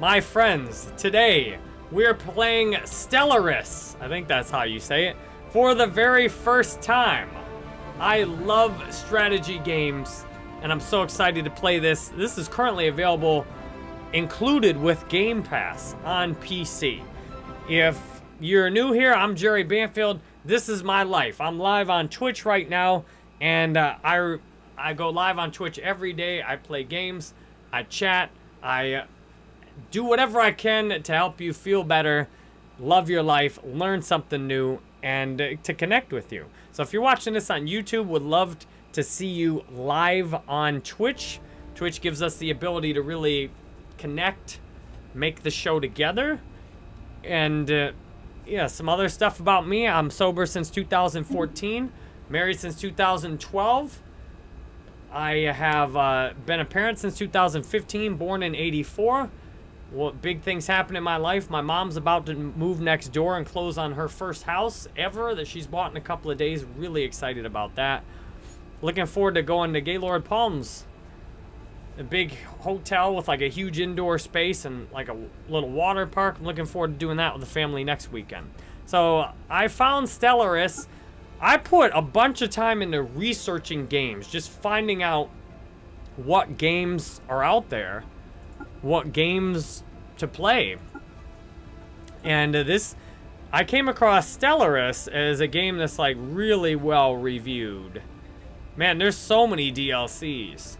My friends, today we're playing Stellaris, I think that's how you say it, for the very first time. I love strategy games, and I'm so excited to play this. This is currently available included with Game Pass on PC. If you're new here, I'm Jerry Banfield. This is my life. I'm live on Twitch right now, and uh, I, I go live on Twitch every day. I play games, I chat, I do whatever I can to help you feel better, love your life, learn something new, and uh, to connect with you. So if you're watching this on YouTube, would love to see you live on Twitch. Twitch gives us the ability to really connect, make the show together, and uh, yeah, some other stuff about me. I'm sober since 2014, married since 2012. I have uh, been a parent since 2015, born in 84. Well, big things happen in my life. My mom's about to move next door and close on her first house ever that she's bought in a couple of days. Really excited about that. Looking forward to going to Gaylord Palms. A big hotel with like a huge indoor space and like a little water park. I'm looking forward to doing that with the family next weekend. So I found Stellaris. I put a bunch of time into researching games, just finding out what games are out there what games to play. And uh, this, I came across Stellaris as a game that's like really well reviewed. Man, there's so many DLCs.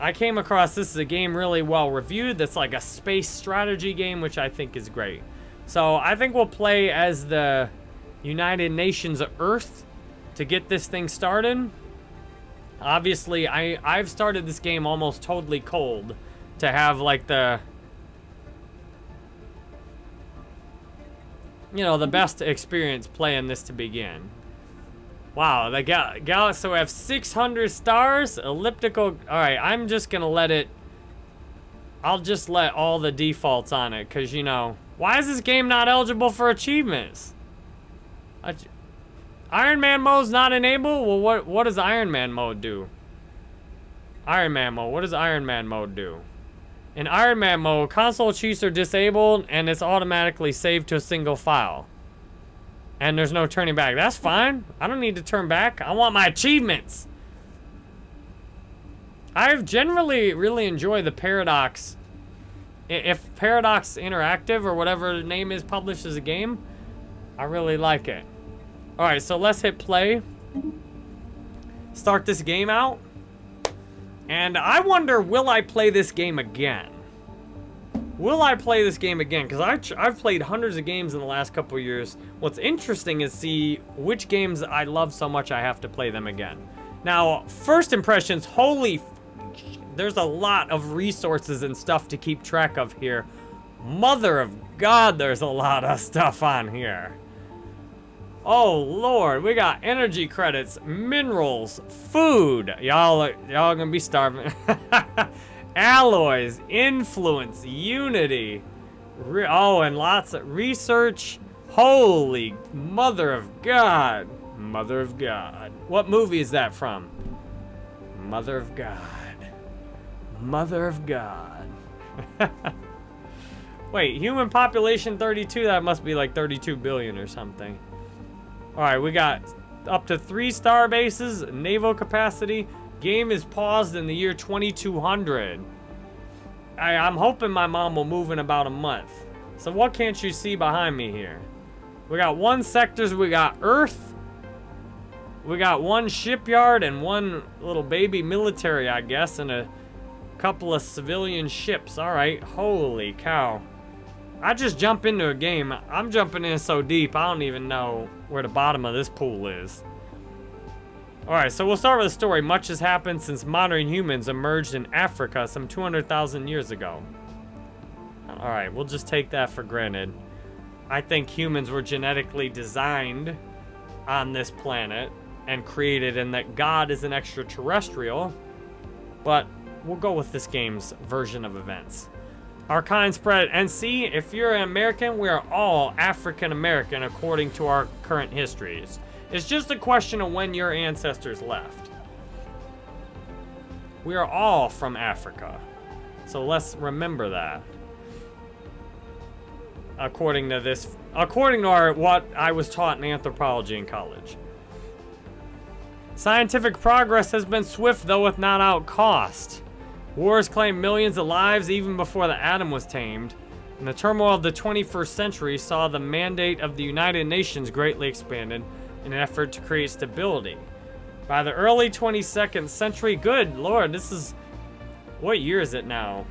I came across this as a game really well reviewed that's like a space strategy game, which I think is great. So I think we'll play as the United Nations Earth to get this thing started. Obviously, I, I've started this game almost totally cold to have like the you know the best experience playing this to begin. Wow the gal galaxy so we have 600 stars elliptical all right i'm just gonna let it i'll just let all the defaults on it because you know why is this game not eligible for achievements? Iron man mode's not enabled? Well what what does iron man mode do? Iron man mode what does iron man mode do in Iron Man mode, console cheats are disabled and it's automatically saved to a single file. And there's no turning back. That's fine. I don't need to turn back. I want my achievements. I've generally really enjoyed the Paradox. If Paradox Interactive or whatever the name is publishes a game, I really like it. Alright, so let's hit play. Start this game out. And I wonder, will I play this game again? Will I play this game again? Because I've played hundreds of games in the last couple years. What's interesting is see which games I love so much I have to play them again. Now, first impressions, holy... There's a lot of resources and stuff to keep track of here. Mother of God, there's a lot of stuff on here. Oh lord, we got energy credits, minerals, food. Y'all y'all gonna be starving. Alloys, influence, unity. Re oh, and lots of research. Holy mother of God. Mother of God. What movie is that from? Mother of God. Mother of God. Wait, human population 32? That must be like 32 billion or something. Alright, we got up to three star bases, naval capacity. Game is paused in the year 2200. I, I'm hoping my mom will move in about a month. So what can't you see behind me here? We got one sectors, we got Earth. We got one shipyard and one little baby military, I guess, and a couple of civilian ships. All right, holy cow. I just jump into a game. I'm jumping in so deep, I don't even know where the bottom of this pool is. Alright, so we'll start with the story. Much has happened since modern humans emerged in Africa some 200,000 years ago. Alright, we'll just take that for granted. I think humans were genetically designed on this planet and created and that God is an extraterrestrial. But we'll go with this game's version of events. Our kind spread. And see, if you're an American, we are all African American according to our current histories. It's just a question of when your ancestors left. We are all from Africa. So let's remember that. According to this, according to our, what I was taught in anthropology in college. Scientific progress has been swift, though with not out cost. Wars claimed millions of lives even before the atom was tamed. And the turmoil of the 21st century saw the mandate of the United Nations greatly expanded in an effort to create stability. By the early 22nd century, good lord, this is... What year is it now?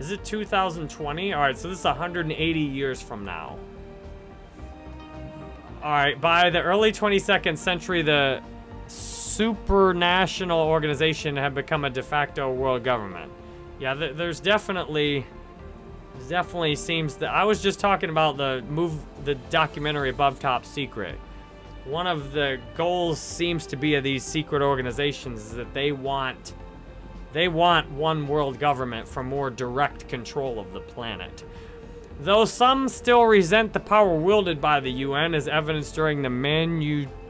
Is it 2020? Alright, so this is 180 years from now. Alright, by the early 22nd century, the supranational organization have become a de facto world government. Yeah, th there's definitely... Definitely seems that... I was just talking about the move... The documentary Above Top Secret. One of the goals seems to be of these secret organizations is that they want... They want one world government for more direct control of the planet. Though some still resent the power wielded by the UN, as evidenced during the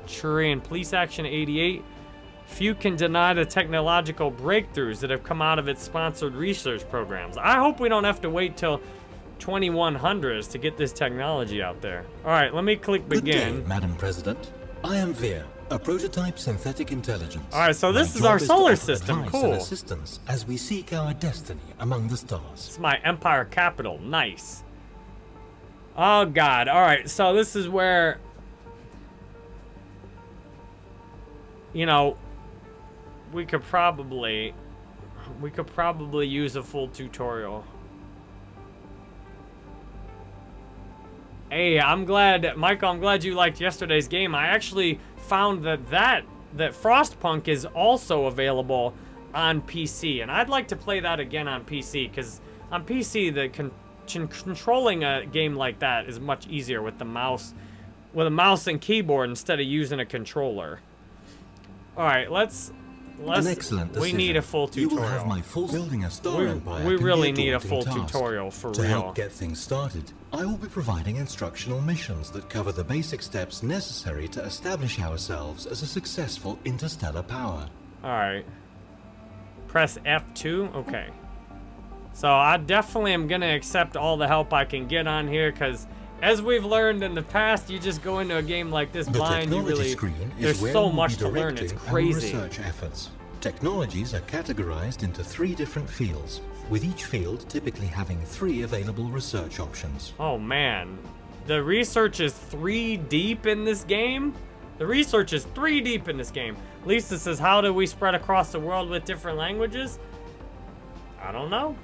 Manchurian Police Action 88, Few can deny the technological breakthroughs that have come out of its sponsored research programs. I hope we don't have to wait till 2100s to get this technology out there. All right, let me click begin. Good day, Madam President. I am Vir, a prototype synthetic intelligence. All right, so this My is our solar is system. Cool. assistance as we seek our destiny among the stars. It's my empire capital. Nice. Oh God. All right, so this is where you know, we could probably we could probably use a full tutorial. Hey, I'm glad, Michael, I'm glad you liked yesterday's game. I actually found that that, that Frostpunk is also available on PC, and I'd like to play that again on PC, because on PC, the con controlling a game like that is much easier with the mouse, with a mouse and keyboard instead of using a controller. All right, let's Let's, An excellent decision. We need a full tutorial. You will have my full building a star we, empire. We really need a full tutorial for to real. To help get things started, I will be providing instructional missions that cover the basic steps necessary to establish ourselves as a successful interstellar power. All right. Press F2. Okay. So I definitely am going to accept all the help I can get on here because as we've learned in the past, you just go into a game like this the blind, you really, Screen there's so much to learn, it's crazy. Research efforts. Technologies are categorized into three different fields, with each field typically having three available research options. Oh man, the research is three deep in this game? The research is three deep in this game. Lisa says, how do we spread across the world with different languages? I don't know.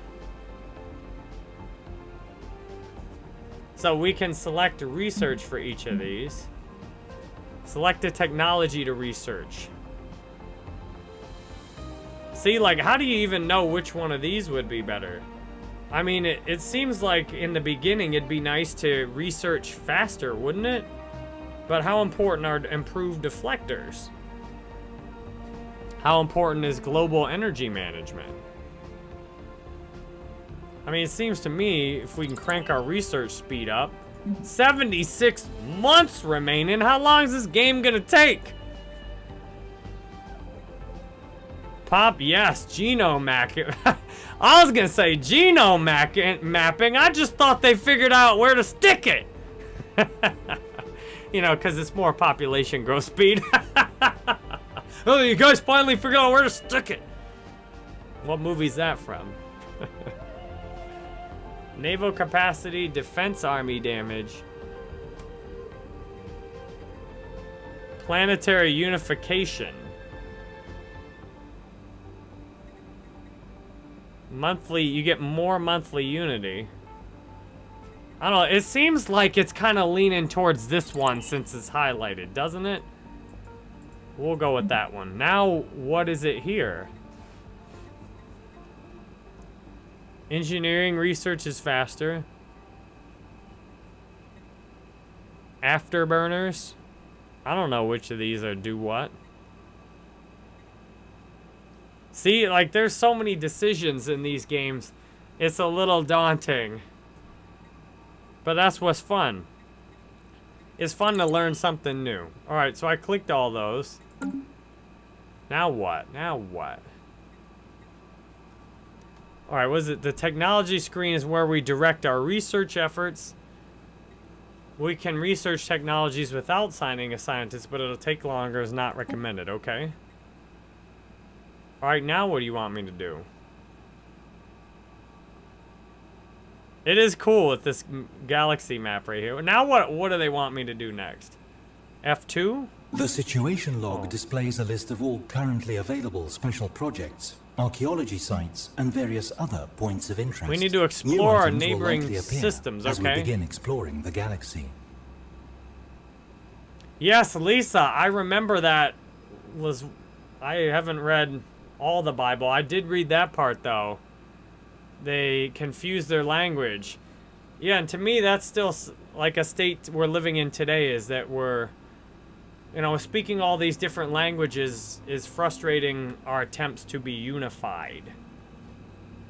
So we can select research for each of these. Select a technology to research. See, like, how do you even know which one of these would be better? I mean, it, it seems like in the beginning it'd be nice to research faster, wouldn't it? But how important are improved deflectors? How important is global energy management? I mean, it seems to me if we can crank our research speed up, 76 months remaining. How long is this game gonna take? Pop, yes, genome mapping. I was gonna say genome mapping. I just thought they figured out where to stick it. you know, because it's more population growth speed. oh, you guys finally figured out where to stick it. What movie's that from? Naval capacity, defense army damage. Planetary unification. Monthly, you get more monthly unity. I don't know, it seems like it's kind of leaning towards this one since it's highlighted, doesn't it? We'll go with that one. Now, what is it here? Engineering research is faster. Afterburners. I don't know which of these are do what. See, like, there's so many decisions in these games. It's a little daunting. But that's what's fun. It's fun to learn something new. Alright, so I clicked all those. Now what? Now what? All right, was it the technology screen is where we direct our research efforts. We can research technologies without signing a scientist, but it'll take longer is not recommended, okay? All right, now what do you want me to do? It is cool with this galaxy map right here. Now what what do they want me to do next? F2? The situation log oh. displays a list of all currently available special projects, archaeology sites, and various other points of interest. We need to explore our neighboring systems, okay? As we begin exploring the galaxy. Yes, Lisa, I remember that was... I haven't read all the Bible. I did read that part, though. They confuse their language. Yeah, and to me, that's still like a state we're living in today, is that we're you know, speaking all these different languages is frustrating our attempts to be unified.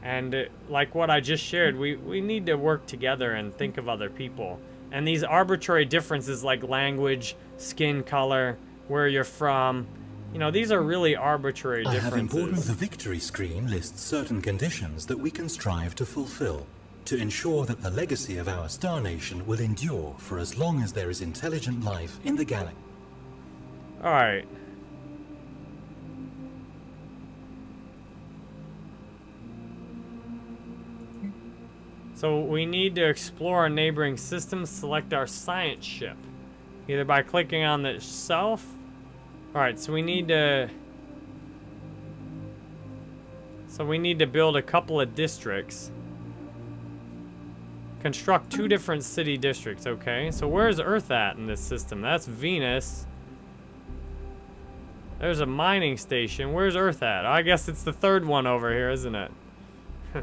And uh, like what I just shared, we, we need to work together and think of other people. And these arbitrary differences like language, skin color, where you're from, you know, these are really arbitrary differences. I have important the victory screen lists certain conditions that we can strive to fulfill to ensure that the legacy of our star nation will endure for as long as there is intelligent life in the galaxy. Alright. So we need to explore a neighboring system, select our science ship. Either by clicking on the self. Alright, so we need to... So we need to build a couple of districts. Construct two different city districts, okay. So where's Earth at in this system? That's Venus. There's a mining station. Where's Earth at? I guess it's the third one over here, isn't it?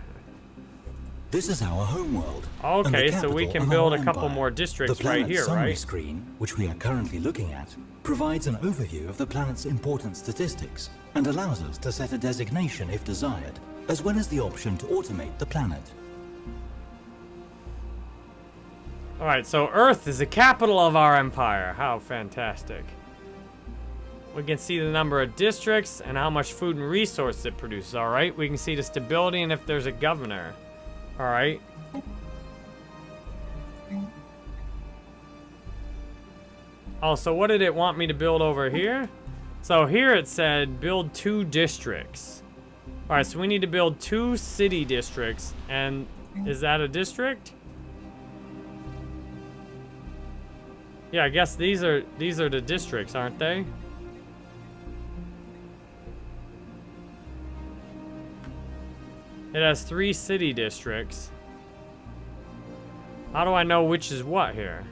this is our homeworld. Okay, so we can build a couple more districts right here, right? The screen, which we are currently looking at, provides an overview of the planet's important statistics and allows us to set a designation if desired, as well as the option to automate the planet. Alright, so Earth is the capital of our empire. How fantastic. We can see the number of districts and how much food and resource it produces, alright? We can see the stability and if there's a governor. Alright. Oh, so what did it want me to build over here? So here it said build two districts. Alright, so we need to build two city districts. And is that a district? Yeah, I guess these are these are the districts, aren't they? It has three city districts. How do I know which is what here?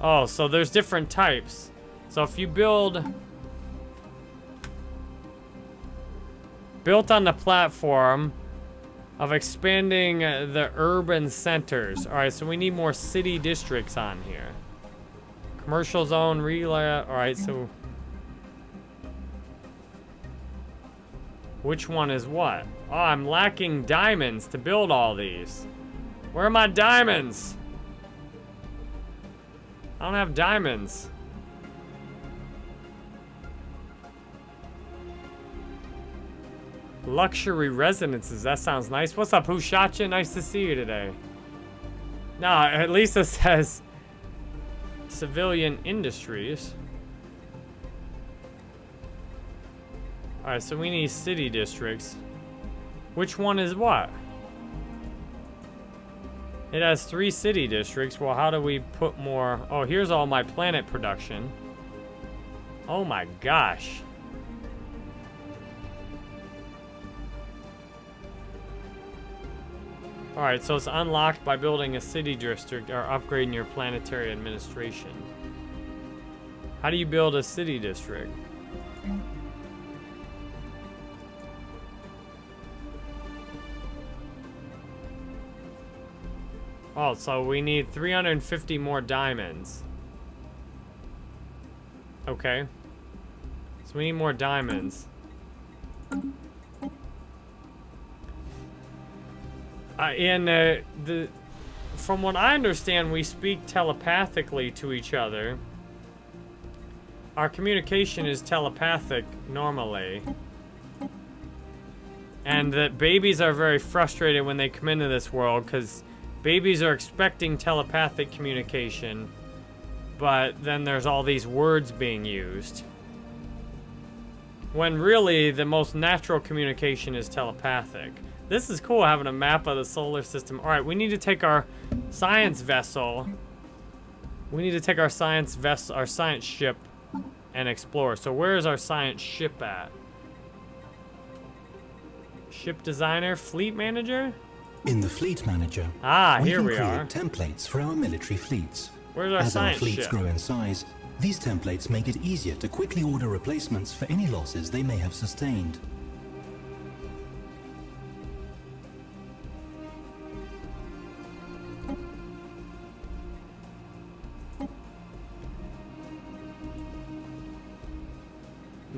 Oh, so there's different types. So if you build... Built on the platform of expanding the urban centers. Alright, so we need more city districts on here. Commercial zone relay. Alright, so... Which one is what? Oh, I'm lacking diamonds to build all these. Where are my diamonds? I don't have diamonds. Luxury residences. That sounds nice. What's up, Who shot you? Nice to see you today. Nah, at least it says civilian industries. Alright, so we need city districts. Which one is what? It has three city districts. Well, how do we put more? Oh, here's all my planet production. Oh my gosh. Alright, so it's unlocked by building a city district or upgrading your planetary administration. How do you build a city district? Oh, so we need 350 more diamonds. Okay. So we need more diamonds. Uh, in uh, the from what I understand, we speak telepathically to each other. Our communication is telepathic normally. And that babies are very frustrated when they come into this world because babies are expecting telepathic communication, but then there's all these words being used. When really, the most natural communication is telepathic. This is cool, having a map of the solar system. All right, we need to take our science vessel. We need to take our science vessel, our science ship, and explore. So where is our science ship at? Ship designer, fleet manager? In the fleet manager, Ah, we here can we create are. templates for our military fleets. Where's our As our fleets ship? grow in size, these templates make it easier to quickly order replacements for any losses they may have sustained.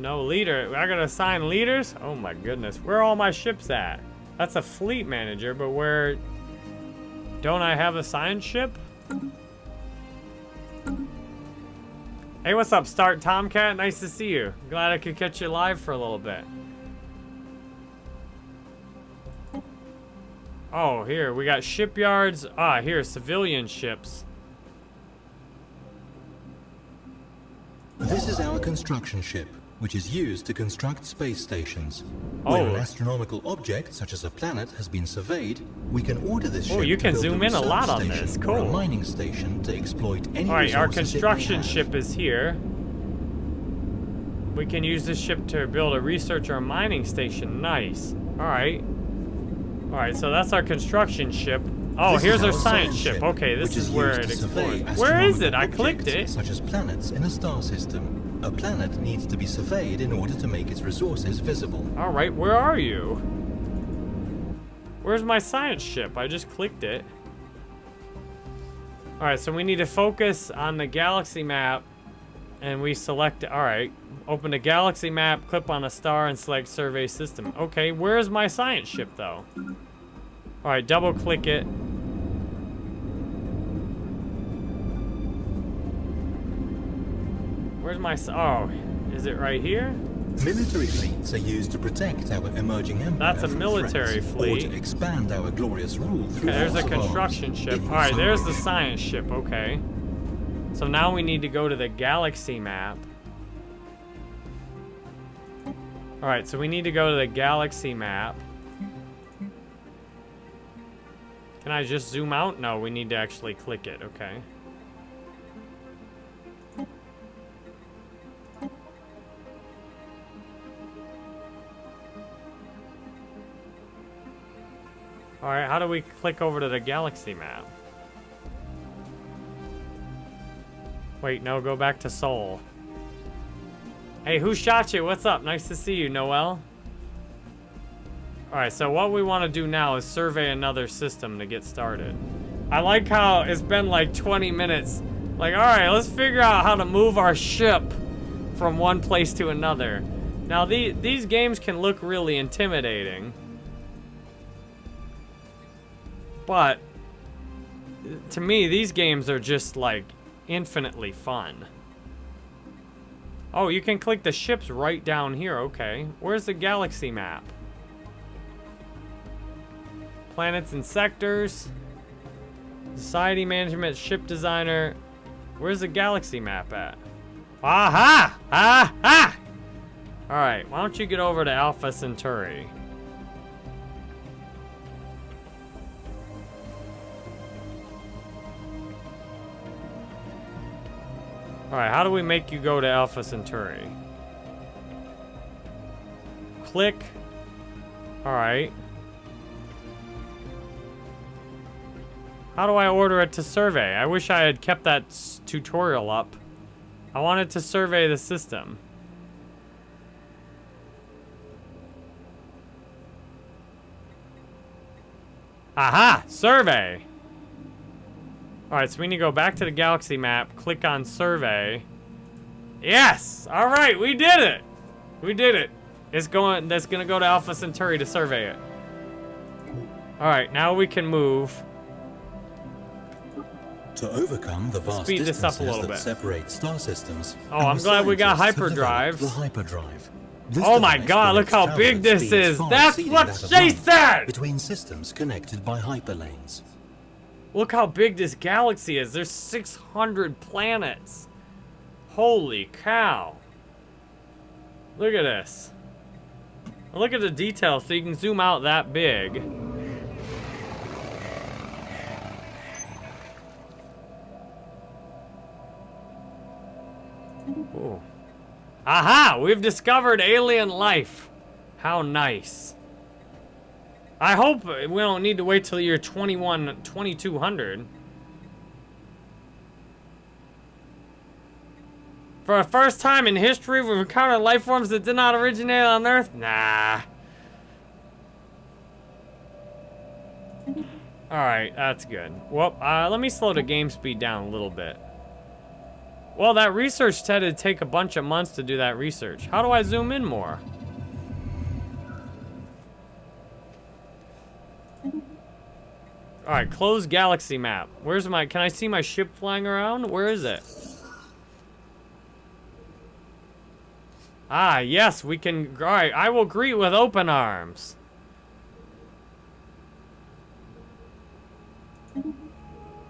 No leader. I gotta assign leaders? Oh my goodness. Where are all my ships at? That's a fleet manager, but where... Don't I have a science ship? Hey, what's up, Start Tomcat? Nice to see you. Glad I could catch you live for a little bit. Oh, here, we got shipyards. Ah, here, civilian ships. This is our construction ship, which is used to construct space stations. Oh. When an Oh. astronomical object, such as a planet, has been surveyed, we can order this Oh, ship you to can build zoom a in a lot on this. or a mining station to exploit any All right, our resources it may construction ship is here. We can use this ship to build a research or mining station. Nice. All right. All right, so that's our construction ship. Oh, This here's our our science ship. Okay, this which is where it explores. Where is it? I clicked it. Such as planets in a star system. A planet needs to be surveyed in order to make its resources visible. All right, where are you? Where's my science ship? I just clicked it. All right, so we need to focus on the galaxy map and we select, all right, open the galaxy map, click on a star and select survey system. Okay, where's my science ship though? All right, double click it. Where's my, oh, is it right here? Military fleets are used to protect our emerging empire That's a military threats, fleet. Or to expand our glorious rule through Okay, there's a construction ship. Alright, there's the science ship, okay. So now we need to go to the galaxy map. Alright, so we need to go to the galaxy map. Can I just zoom out? No, we need to actually click it, okay. Alright, how do we click over to the galaxy map? Wait, no, go back to Sol. Hey, who shot you? What's up? Nice to see you, Noel. Alright, so what we want to do now is survey another system to get started. I like how it's been like 20 minutes. Like, alright, let's figure out how to move our ship from one place to another. Now, the, these games can look really intimidating. But to me, these games are just like infinitely fun. Oh, you can click the ships right down here. Okay. Where's the galaxy map? Planets and sectors. Society management, ship designer. Where's the galaxy map at? Aha! Aha! Alright, why don't you get over to Alpha Centauri? Alright, how do we make you go to Alpha Centauri? Click. Alright. How do I order it to survey? I wish I had kept that tutorial up. I wanted to survey the system. Aha! Survey! Alright, so we need to go back to the galaxy map, click on survey. Yes! Alright, we did it! We did it. It's going that's gonna go to Alpha Centauri to survey it. Alright, now we can move. To overcome the vast speed this up a distances little that bit. separate star systems. Oh, I'm glad we got scientists have hyperdrives. developed The hyperdrive. This Oh my God, look how big this is. That's what that she said! Between systems connected by hyperlanes. Look how big this galaxy is. There's 600 planets. Holy cow. Look at this. Look at the detail so you can zoom out that big. Ooh. Aha! We've discovered alien life. How nice. I hope we don't need to wait till year 21, 2200. For the first time in history, we've encountered life forms that did not originate on Earth? Nah. Alright, that's good. Well, uh, let me slow the game speed down a little bit. Well, that research it'd take a bunch of months to do that research. How do I zoom in more? Alright, close galaxy map. Where's my, can I see my ship flying around? Where is it? Ah, yes, we can, alright, I will greet with open arms.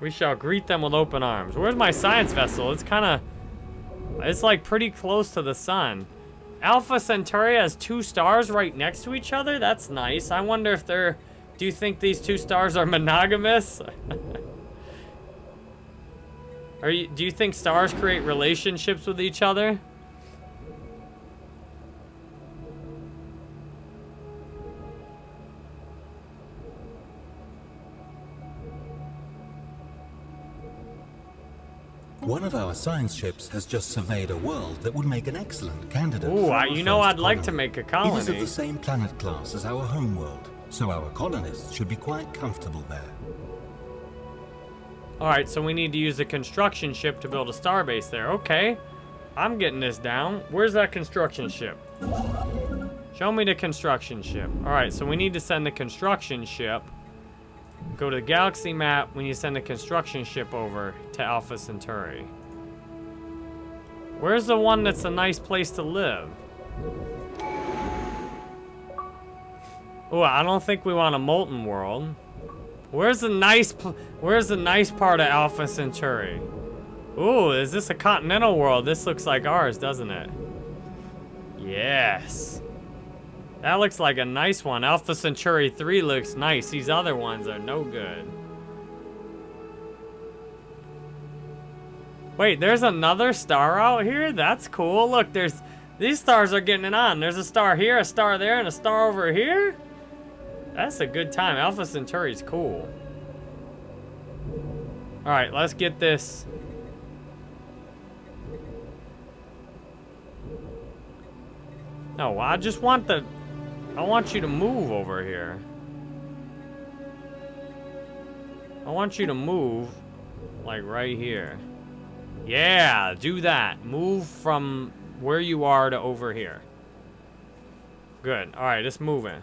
We shall greet them with open arms. Where's my science vessel? It's kind of, it's like pretty close to the sun. Alpha Centauri has two stars right next to each other? That's nice. I wonder if they're, do you think these two stars are monogamous? are you, do you think stars create relationships with each other? One of our science ships has just surveyed a world that would make an excellent candidate Ooh, for I, our you know I'd like to make a colony. It is colony. of the same planet class as our home world, so our colonists should be quite comfortable there. Alright, so we need to use a construction ship to build a starbase there. Okay. I'm getting this down. Where's that construction ship? Show me the construction ship. Alright, so we need to send the construction ship. Go to the galaxy map. Need to send the construction ship over to Alpha Centauri. Where's the one that's a nice place to live? Oh, I don't think we want a molten world. Where's the nice, where's the nice part of Alpha Centauri? Ooh, is this a continental world? This looks like ours, doesn't it? Yes. That looks like a nice one. Alpha Centauri 3 looks nice. These other ones are no good. Wait, there's another star out here? That's cool. Look, there's... These stars are getting it on. There's a star here, a star there, and a star over here? That's a good time. Alpha Centauri's cool. Alright, let's get this. No, I just want the... I want you to move over here. I want you to move, like right here. Yeah, do that. Move from where you are to over here. Good. Alright, it's moving.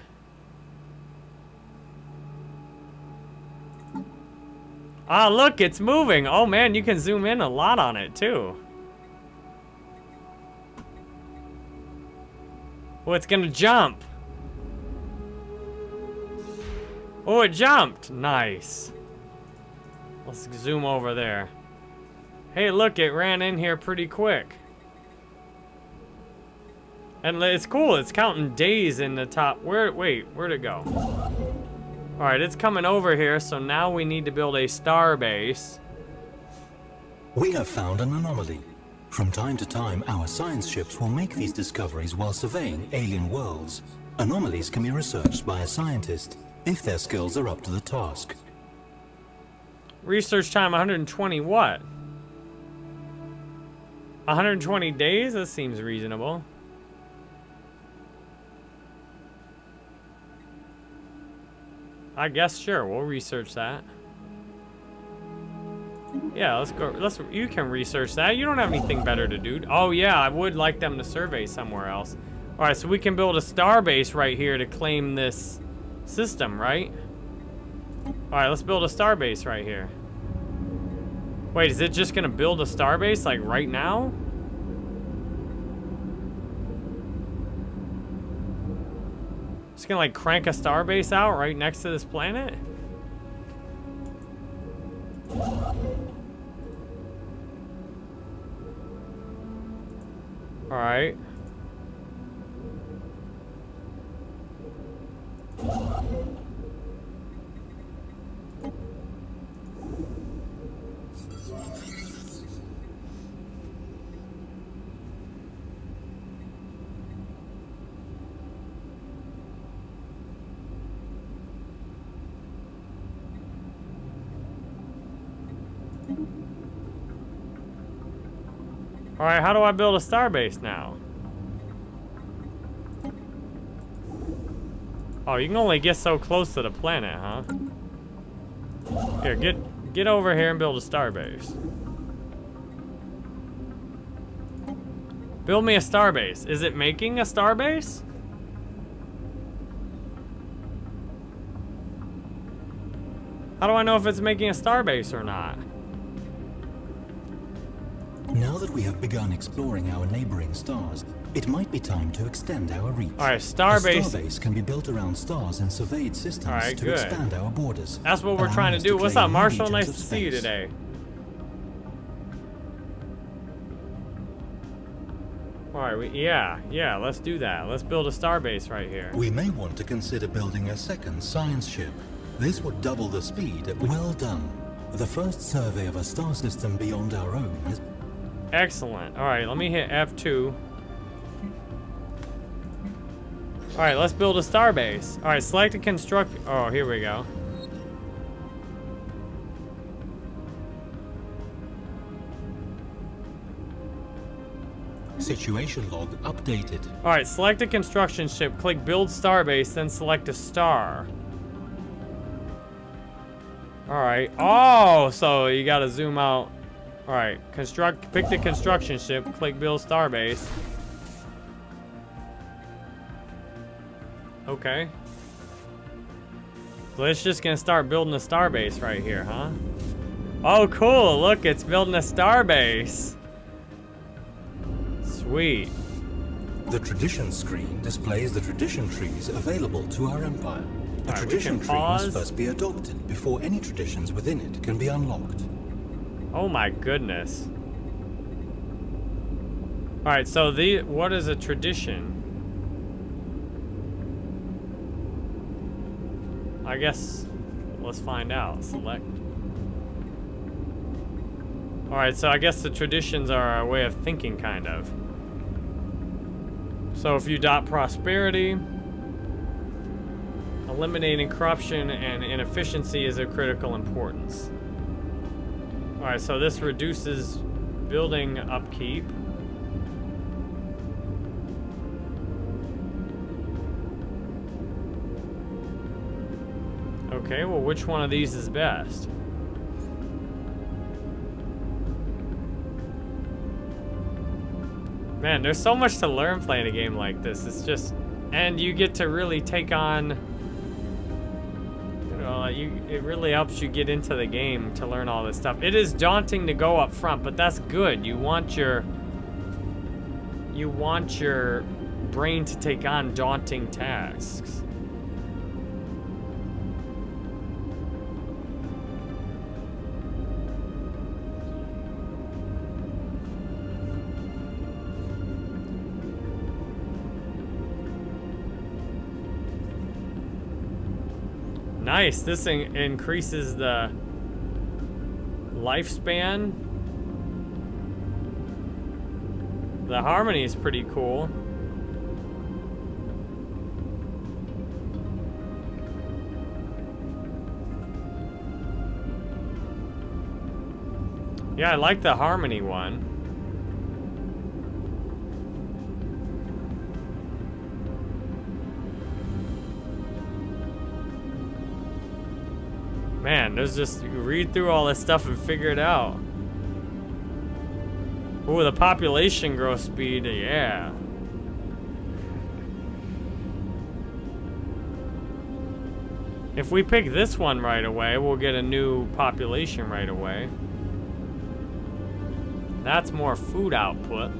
Ah, look, it's moving. Oh man, you can zoom in a lot on it too. Oh, it's gonna jump. Oh, it jumped. Nice. Let's zoom over there. Hey, look, it ran in here pretty quick. And it's cool, it's counting days in the top. Where, wait, where'd it go? All right, it's coming over here, so now we need to build a star base. We have found an anomaly. From time to time, our science ships will make these discoveries while surveying alien worlds. Anomalies can be researched by a scientist if their skills are up to the task. Research time 120 what? 120 days? That seems reasonable. I guess sure, we'll research that. Yeah, let's go. Let's. You can research that. You don't have anything better to do. Oh yeah, I would like them to survey somewhere else. All right, so we can build a star base right here to claim this system, right? All right, let's build a star base right here. Wait, is it just gonna build a star base like right now? It's gonna like crank a starbase out right next to this planet? Alright. Alright, how do I build a starbase now? Oh, you can only get so close to the planet, huh? Here, get get over here and build a starbase. Build me a starbase. Is it making a starbase? How do I know if it's making a starbase or not? That we have begun exploring our neighboring stars, it might be time to extend our reach. All right, starbase. Starbase can be built around stars and surveyed systems right, to good. expand our borders. That's what we're trying to do. What's up, Marshall? Nice to see you today. All right, we, yeah, yeah, let's do that. Let's build a starbase right here. We may want to consider building a second science ship. This would double the speed well done. The first survey of a star system beyond our own has Excellent. All right, let me hit F2. All right, let's build a star base. All right, select a construct. Oh, here we go. situation log updated. All right, select a construction ship, click build star base, then select a star. All right. Oh, so you gotta zoom out. All right, construct, pick the construction ship, click build starbase. Okay. So it's just gonna start building a starbase right here, huh? Oh, cool, look, it's building a starbase. Sweet. The tradition screen displays the tradition trees available to our empire. A Alright, we tradition tree must first be adopted before any traditions within it can be unlocked. Oh my goodness. All right, so the what is a tradition? I guess let's find out. Select. All right, so I guess the traditions are a way of thinking, kind of. So if you dot prosperity, eliminating corruption and inefficiency is of critical importance. Alright, so this reduces building upkeep. Okay, well which one of these is best? Man, there's so much to learn playing a game like this. It's just... And you get to really take on... Know, you, it really helps you get into the game to learn all this stuff. It is daunting to go up front, but that's good. You want your... You want your brain to take on daunting tasks. Nice. This in increases the lifespan. The harmony is pretty cool. Yeah, I like the harmony one. There's just read through all this stuff and figure it out. Ooh, the population growth speed, yeah. If we pick this one right away, we'll get a new population right away. That's more food output.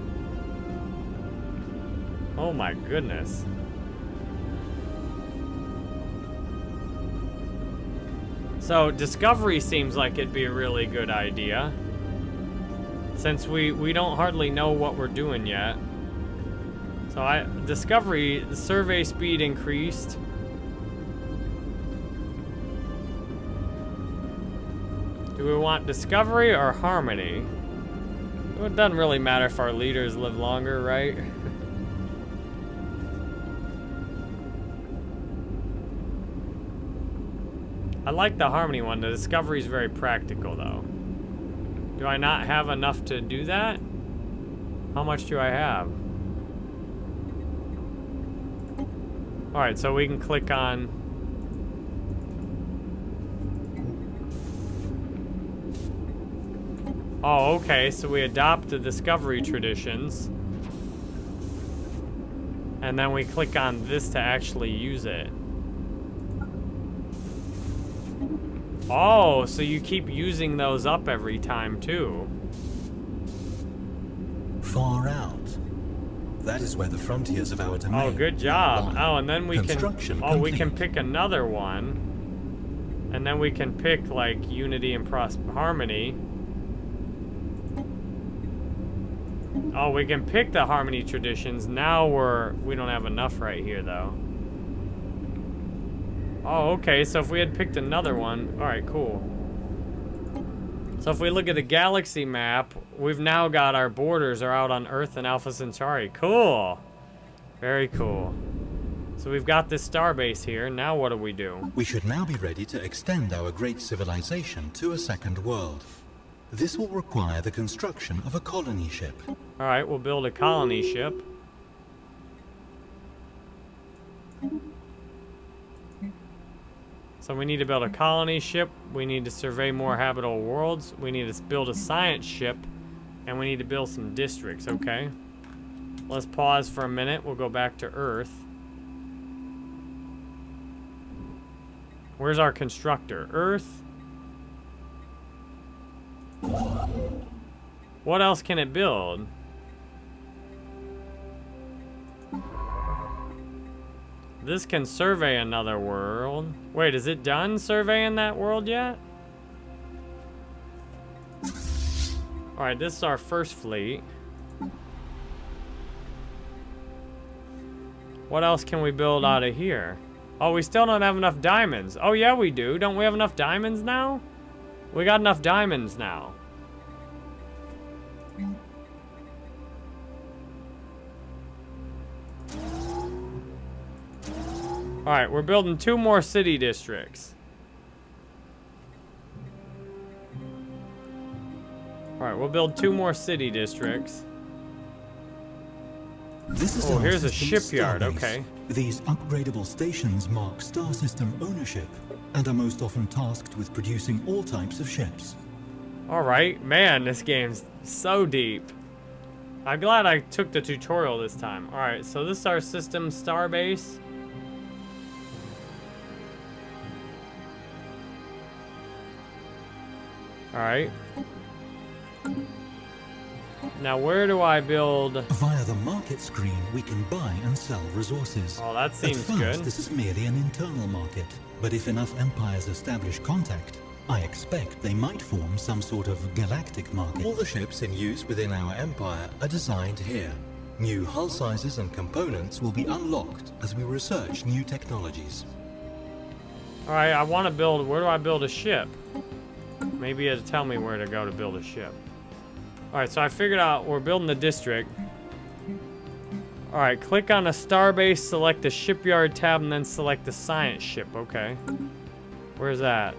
Oh my goodness. So discovery seems like it'd be a really good idea. Since we, we don't hardly know what we're doing yet. So I discovery, the survey speed increased. Do we want discovery or harmony? It doesn't really matter if our leaders live longer, right? like the Harmony one. The Discovery is very practical, though. Do I not have enough to do that? How much do I have? Alright, so we can click on... Oh, okay, so we adopt the Discovery traditions. And then we click on this to actually use it. Oh, so you keep using those up every time, too. Far out. That is where the frontiers of our domain Oh, good job. lie. Oh, and then we can... Oh, we can pick another one. And then we can pick, like, Unity and Pros Harmony. Oh, we can pick the Harmony traditions. Now we're... We don't have enough right here, though. Oh, okay. So if we had picked another one... Alright, cool. So if we look at the galaxy map, we've now got our borders are out on Earth and Alpha Centauri. Cool. Very cool. So we've got this starbase here. Now what do we do? We should now be ready to extend our great civilization to a second world. This will require the construction of a colony ship. All right, we'll build a colony ship. So we need to build a colony ship. We need to survey more habitable worlds. We need to build a science ship. And we need to build some districts, okay? Let's pause for a minute. We'll go back to Earth. Where's our constructor? Earth. What else can it build? This can survey another world. Wait, is it done surveying that world yet? Alright, this is our first fleet. What else can we build out of here? Oh, we still don't have enough diamonds. Oh, yeah, we do. Don't we have enough diamonds now? We got enough diamonds now. Alright, we're building two more city districts. Alright, we'll build two more city districts. This is Oh, here's a shipyard, starbase. okay. These upgradable stations mark star system ownership and are most often tasked with producing all types of ships. Alright, man, this game's so deep. I'm glad I took the tutorial this time. Alright, so this is our system starbase. Alright. Now where do I build... Via the market screen, we can buy and sell resources. Oh, that seems At first, good. this is merely an internal market, but if enough empires establish contact, I expect they might form some sort of galactic market. All the ships in use within our empire are designed here. New hull sizes and components will be unlocked as we research new technologies. Alright, I want to build... Where do I build a ship? Maybe it'll tell me where to go to build a ship. Alright, so I figured out we're building the district. Alright, click on a starbase, select the shipyard tab, and then select the science ship. Okay. Where's that?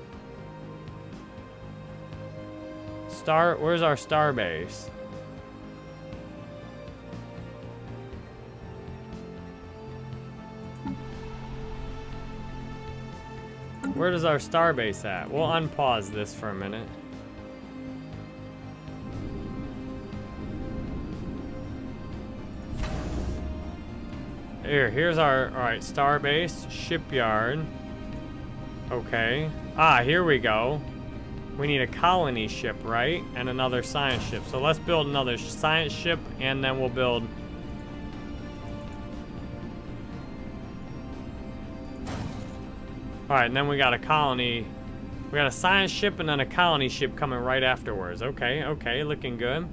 Star... Where's our starbase? Where does our starbase at? We'll unpause this for a minute. Here, here's our, all right, star starbase, shipyard. Okay. Ah, here we go. We need a colony ship, right? And another science ship. So let's build another science ship, and then we'll build... Alright, and then we got a colony... We got a science ship and then a colony ship coming right afterwards. Okay, okay, looking good.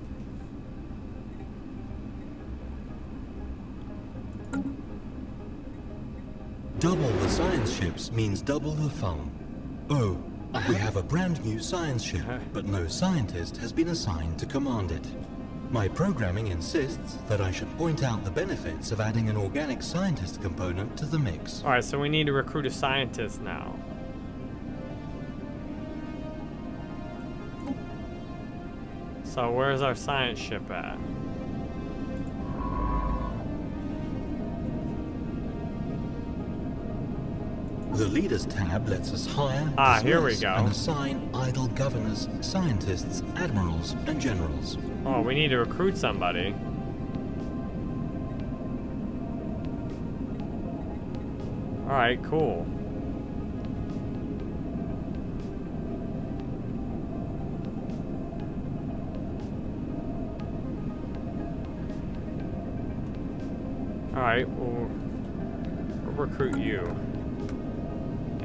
Double the science ships means double the fun. Oh, we have a brand new science ship, uh-huh. but no scientist has been assigned to command it. My programming insists that I should point out the benefits of adding an organic scientist component to the mix. Alright, so we need to recruit a scientist now. So where's our science ship at? The Leaders tab lets us hire, Ah, here we go. and assign idle governors, scientists, admirals, and generals. Oh, we need to recruit somebody. Alright, cool. Alright, we'll, we'll recruit you.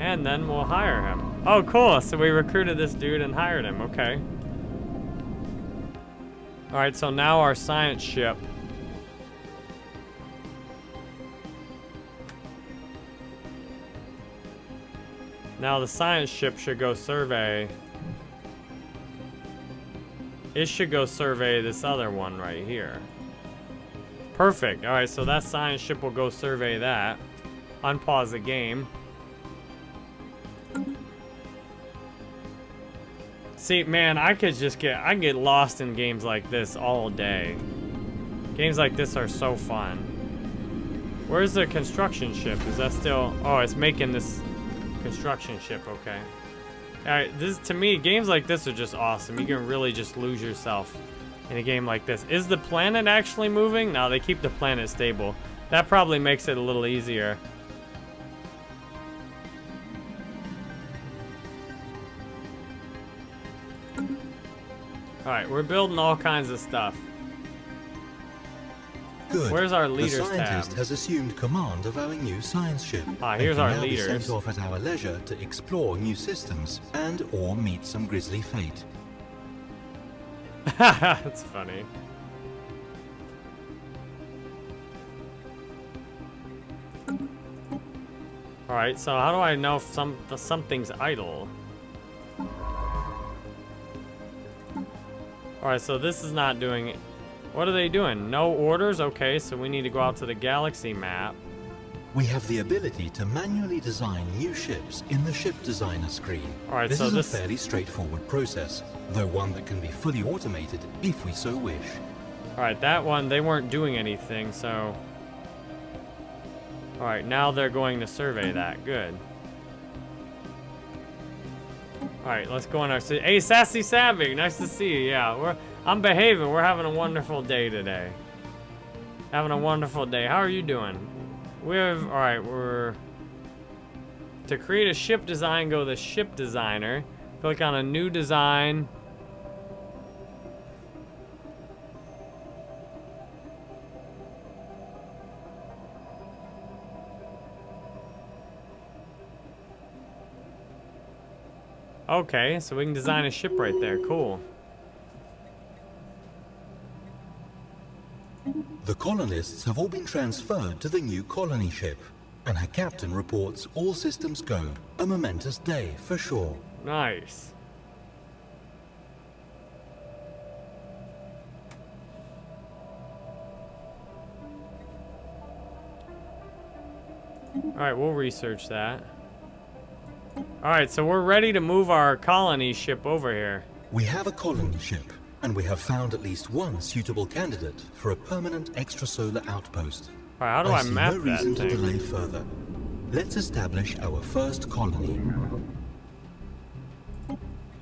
And then we'll hire him. Oh, cool. So we recruited this dude and hired him. Okay. Alright, so now our science ship. Now the science ship should go survey. It should go survey this other one right here. Perfect. Alright, so that science ship will go survey that. Unpause the game. See, man, I could just get I get lost in games like this all day. Games like this are so fun. Where's the construction ship? Is that still Oh, it's making this construction ship, okay. Alright, this to me, games like this are just awesome. You can really just lose yourself in a game like this. Is the planet actually moving? No, they keep the planet stable. That probably makes it a little easier. Alright, we're building all kinds of stuff. Good. Where's our leaders the scientist tab? has assumed command of our new science ship. Ah, here's our now be sent off at our leisure to explore new systems and or meet some grisly fate. That's funny. Alright, so how do I know if some something's idle? Alright, so this is not doing. What are they doing? No orders? Okay, so we need to go out to the galaxy map. We have the ability to manually design new ships in the ship designer screen. Alright, this so is this- a fairly straightforward process, though one that can be fully automated if we so wish. Alright, that one, they weren't doing anything, so... Alright, now they're going to survey that. Good. Alright, let's go on our... Hey, Sassy Savvy, nice to see you. Yeah, we're... I'm behaving. We're having a wonderful day today. Having a wonderful day. How are you doing? We're... Alright, we're... To create a ship design, go to the ship designer. Click on a new design. Okay, so we can design a ship right there. Cool. The colonists have all been transferred to the new colony ship, and her captain reports all systems go. A momentous day for sure. Nice. Alright, we'll research that. Alright, so we're ready to move our colony ship over here. We have a colony ship, and we have found at least one suitable candidate for a permanent extrasolar outpost. Alright, how do I, see map no that reason to delay further. Let's establish our first colony.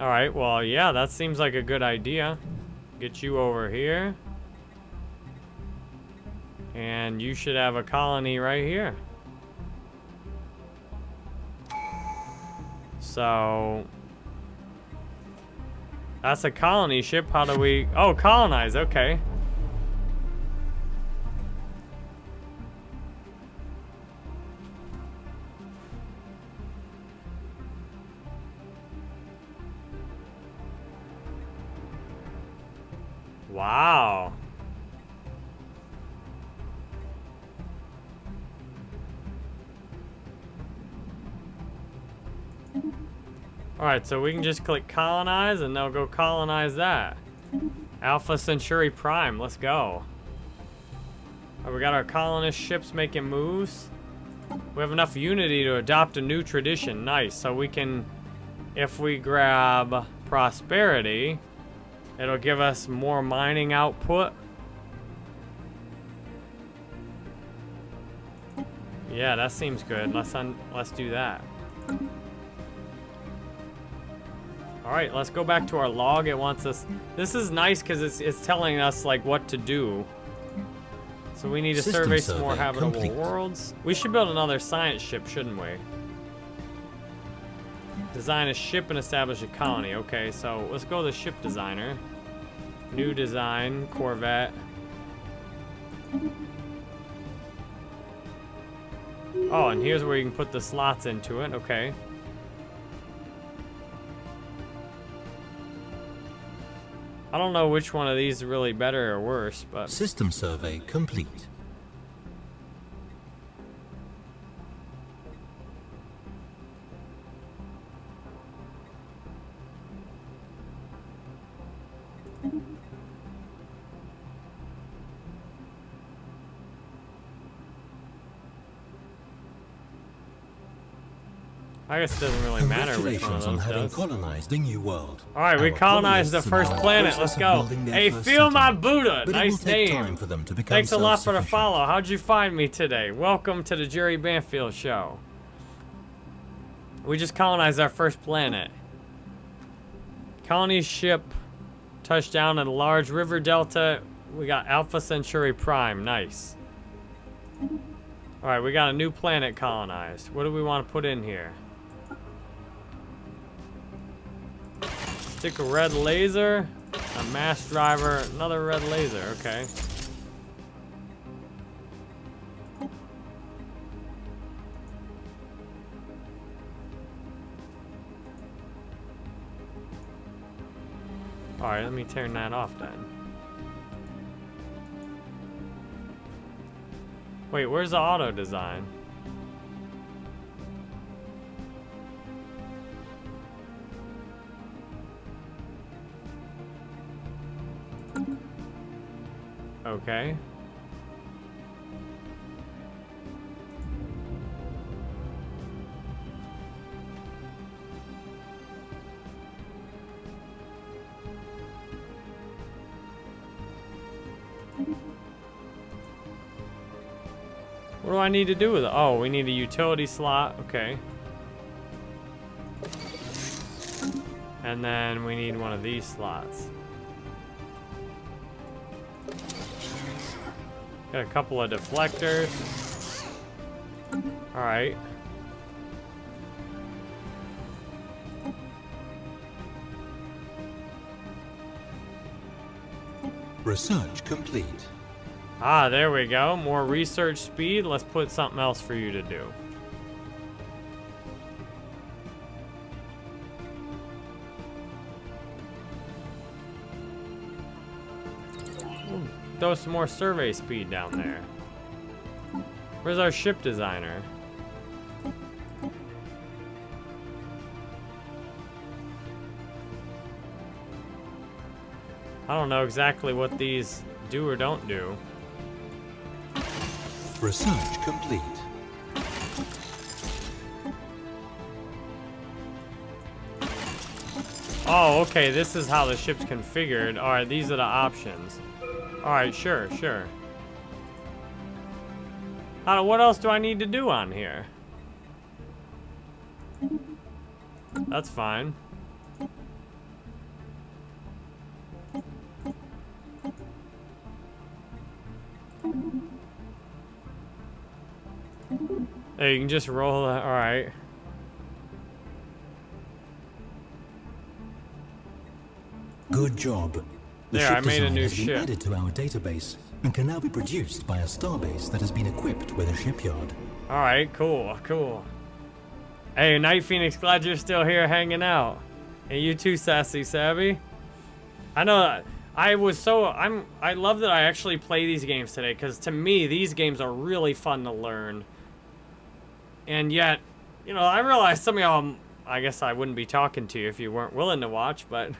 Alright, well, yeah, that seems like a good idea. Get you over here. And you should have a colony right here. So... That's a colony ship. How do we... Oh, colonize. Okay. Alright, so we can just click colonize and they'll go colonize that. Alpha Centauri Prime, let's go. Right, we got our colonist ships making moves. We have enough unity to adopt a new tradition. Nice. So we can, if we grab prosperity, it'll give us more mining output. Yeah, that seems good. Let's let's do that. All right, let's go back to our log. It wants us... This is nice because it's, it's telling us, like, what to do. So we need to System survey some more habitable complete. worlds. We should build another science ship, shouldn't we? Design a ship and establish a colony. Okay, so let's go to the ship designer. New design, Corvette. Oh, and here's where you can put the slots into it. Okay. I don't know which one of these is really better or worse, but... System survey complete. I guess it doesn't really matter which one of those on having does. colonized a new world. All right, we colonized the first planet. Let's go. Hey, feel my Buddha. But nice name. Thanks a lot for the follow. How'd you find me today? Welcome to the Jerry Banfield Show. We just colonized our first planet. Colony ship touched down in a large river delta. We got Alpha Centauri Prime. Nice. All right, we got a new planet colonized. What do we want to put in here? Stick a red laser, a mass driver, another red laser, okay. Alright, let me turn that off then. Wait, where's the auto design? Okay. What do I need to do with it? Oh, we need a utility slot. Okay. And then we need one of these slots. Got a couple of deflectors. Alright. Research complete. Ah, there we go. More research speed. Let's put something else for you to do. Throw some more survey speed down there. Where's our ship designer? I don't know exactly what these do or don't do. Research complete. Oh, okay, this is how the ship's configured. Alright, these are the options. Alright, sure, sure. How, what else do I need to do on here? That's fine. Hey, you can just roll that. Alright. Good job. The There, I ship made a new has been ship. added to our database and can now be produced by a starbase that has been equipped with a shipyard. All right, cool, cool. Hey, Night Phoenix, glad you're still here hanging out. And you too, Sassy Savvy. I know I was so I'm I love that I actually play these games today because to me these games are really fun to learn. And yet, you know, I realize some of y'all I guess I wouldn't be talking to you if you weren't willing to watch, but you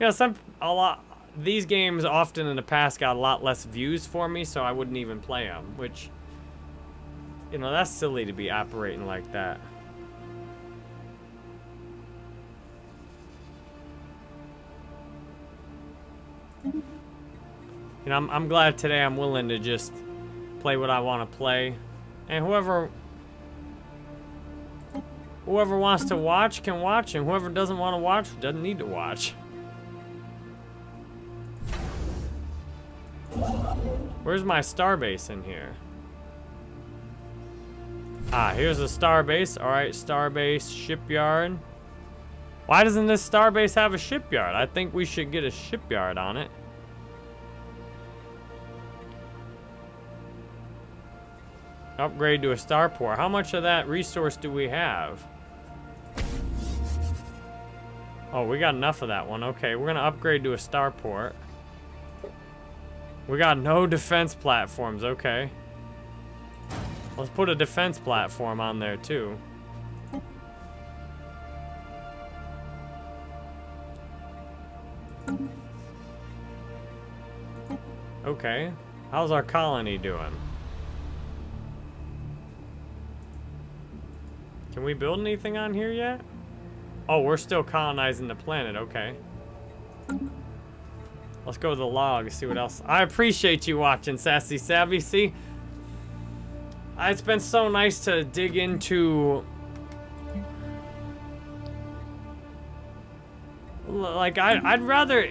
know, some a lot these games often in the past got a lot less views for me, so I wouldn't even play them, which you know, that's silly to be operating like that. You know, I'm, I'm glad today I'm willing to just play what I want to play. And whoever whoever wants to watch can watch, and whoever doesn't want to watch doesn't need to watch. Where's my starbase in here? Ah, here's a starbase. All right, starbase shipyard. Why doesn't this starbase have a shipyard? I think we should get a shipyard on it. Upgrade to a starport. How much of that resource do we have? Oh, we got enough of that one. Okay, we're gonna upgrade to a starport. We got no defense platforms. Okay. Let's put a defense platform on there too. Okay. How's our colony doing? Can we build anything on here yet? Oh, we're still colonizing the planet. Okay. Let's go to the log, see what else. I appreciate you watching, Sassy Savvy. See, it's been so nice to dig into like I, I'd rather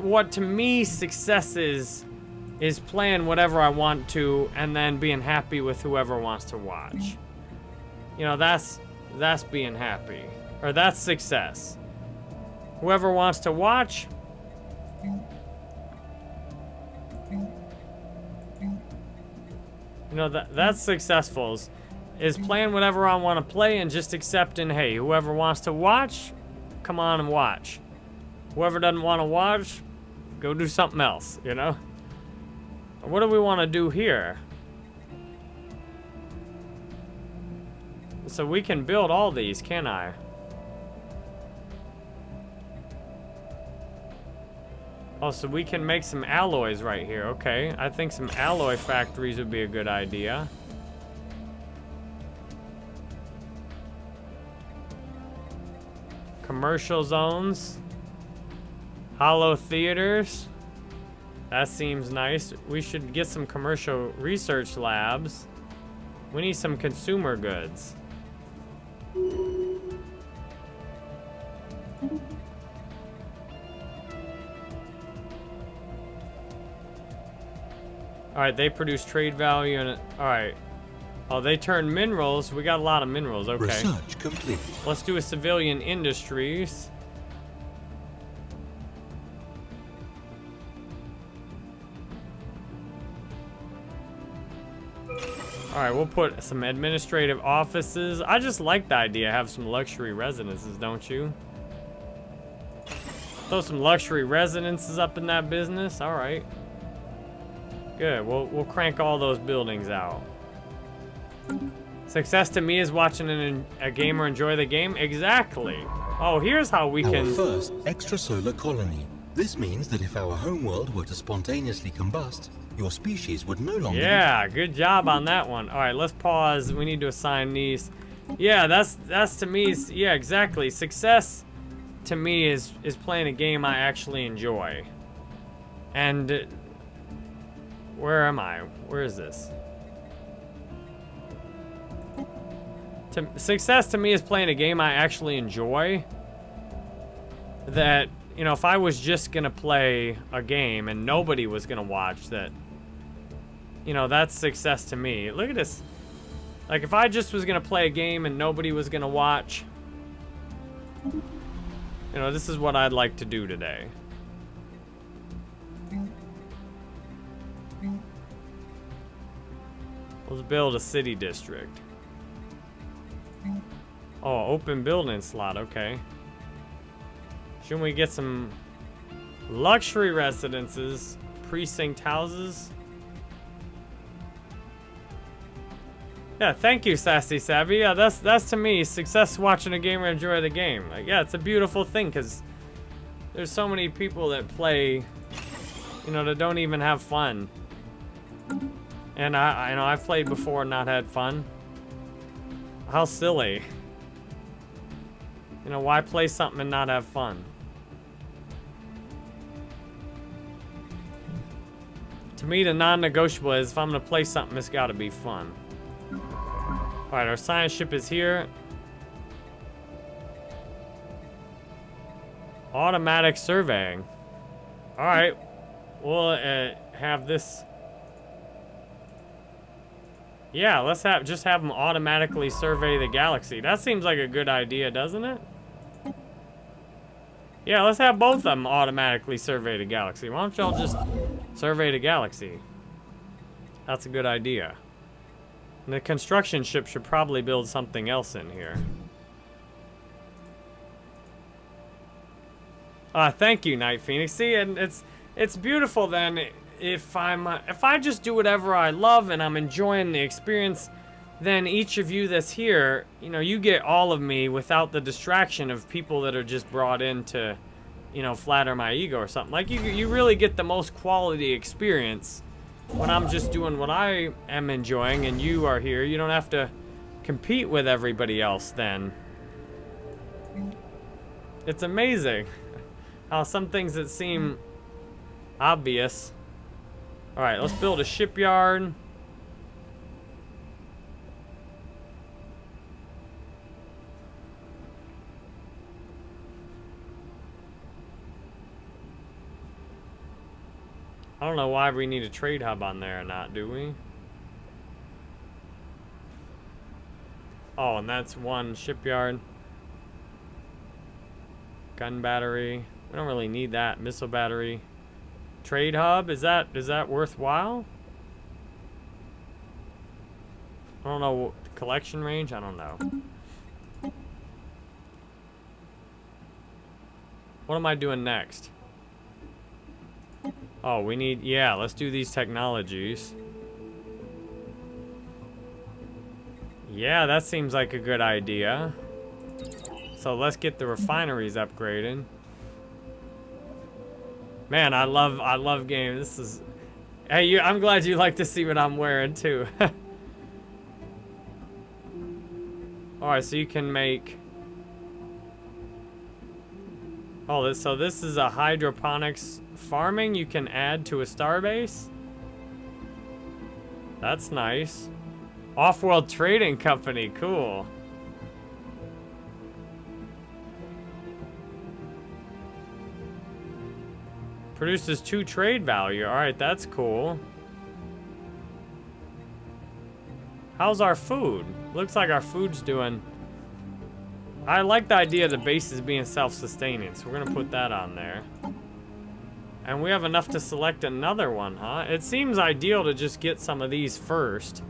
what to me success is is playing whatever I want to and then being happy with whoever wants to watch. You know, that's that's being happy or that's success. Whoever wants to watch You know, that that's successful is, is playing whatever I want to play and just accepting, hey, whoever wants to watch, come on and watch. Whoever doesn't want to watch, go do something else, you know? What do we want to do here? So we can build all these, can I? Oh, so we can make some alloys right here. Okay, I think some alloy factories would be a good idea. Commercial zones. Holo theaters. That seems nice. We should get some commercial research labs. We need some consumer goods. Alright, they produce trade value and... Alright. Oh, they turn minerals. We got a lot of minerals. Okay. Research complete. Let's do a civilian industries. Alright, we'll put some administrative offices. I just like the idea, have some luxury residences, don't you? Throw some luxury residences up in that business. Alright. Good. We'll we'll crank all those buildings out. Success to me is watching an, a gamer enjoy the game. Exactly. Oh, here's how we Our can. first extrasolar colony. This means that if our homeworld were to spontaneously combust, your species would no longer Yeah, good job on that one. All right, let's pause. We need to assign these. Yeah, that's that's to me. is- Yeah, exactly. Success to me is is playing a game I actually enjoy. And where am I? Where is this? To, success to me is playing a game I actually enjoy. That you know, if I was just gonna play a game and nobody was gonna watch that, you know, that's success to me. Look at this. Like, if I just was gonna play a game and nobody was gonna watch, you know, this is what I'd like to do today. Let's build a city district. Oh, open building slot, okay. Shouldn't we get some luxury residences, precinct houses? Yeah, thank you, Sassy Savvy. Yeah, that's that's to me success watching a gamer enjoy the game. Like, yeah, it's a beautiful thing because there's so many people that play, you know, that don't even have fun. And I, I know I've played before and not had fun. How silly. You know, why play something and not have fun? To me, the non-negotiable is if I'm gonna play something, it's gotta be fun. All right, our science ship is here. Automatic surveying. All right, we'll uh, have this. Yeah, let's have just have them automatically survey the galaxy. That seems like a good idea, doesn't it? Yeah, let's have both of them automatically survey the galaxy. Why don't y'all just survey the galaxy? That's a good idea. And the construction ship should probably build something else in here. Uh, thank you, Night Phoenix. See, and it's it's beautiful then if I'm uh, if I just do whatever I love and I'm enjoying the experience, then each of you that's here, you know, you get all of me without the distraction of people that are just brought in to, you know, flatter my ego or something. Like you you really get the most quality experience when I'm just doing what I am enjoying and you are here, you don't have to compete with everybody else then. It's amazing how some things that seem obvious. Alright, let's build a shipyard. I don't know why we need a trade hub on there or not, do we? Oh, and that's one shipyard. Gun battery. We don't really need that. Missile battery. Trade hub, is that is that worthwhile? I don't know. Collection range? I don't know. What am I doing next? Oh, we need, yeah, let's do these technologies. Yeah, that seems like a good idea. So let's get the refineries upgraded. Man, I love, I love games. This is, hey, you, I'm glad you like to see what I'm wearing too. Alright, so you can make, oh, this, so this is a hydroponics farming you can add to a starbase? That's nice. Off-world trading company, cool. Produces two trade value. Alright, that's cool. How's our food? Looks like our food's doing... I like the idea of the bases being self-sustaining, so we're gonna put that on there. And we have enough to select another one, huh? It seems ideal to just get some of these first.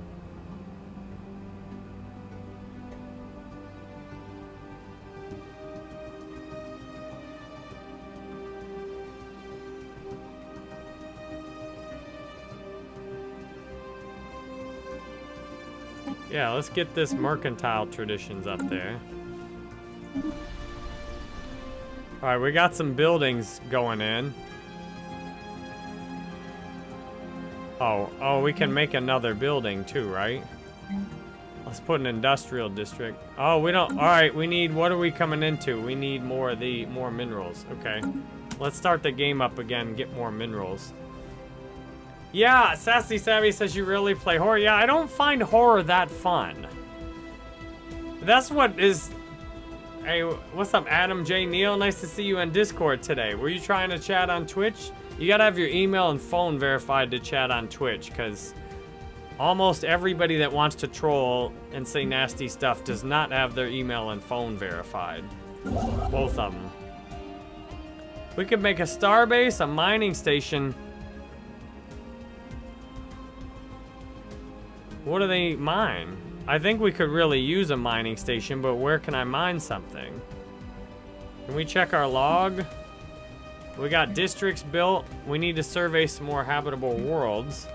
Yeah, let's get this mercantile traditions up there. Alright, we got some buildings going in. Oh, oh, we can make another building too, right? Let's put an industrial district. Oh, we don't, all right, we need, what are we coming into? We need more of the, more minerals. Okay. Let's start the game up again get more minerals. Yeah, Sassy Savvy says you really play horror. Yeah, I don't find horror that fun. That's what is... Hey, what's up, Adam J. Neal? Nice to see you on Discord today. Were you trying to chat on Twitch? You gotta have your email and phone verified to chat on Twitch, because almost everybody that wants to troll and say nasty stuff does not have their email and phone verified. Both of them. We could make a starbase, a mining station. What do they mine? I think we could really use a mining station, but where can I mine something? Can we check our log? We got districts built. We need to survey some more habitable worlds.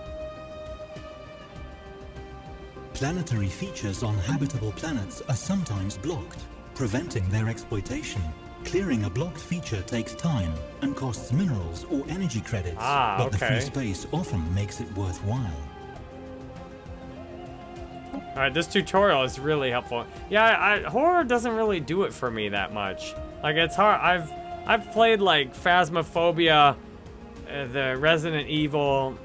Planetary features on habitable planets are sometimes blocked, preventing their exploitation. Clearing a blocked feature takes time and costs minerals or energy credits, Ah, but the free space often makes it worthwhile. All right, this tutorial is really helpful. Yeah, I, horror doesn't really do it for me that much. Like it's hard. I've I've played like Phasmophobia, uh, the Resident Evil.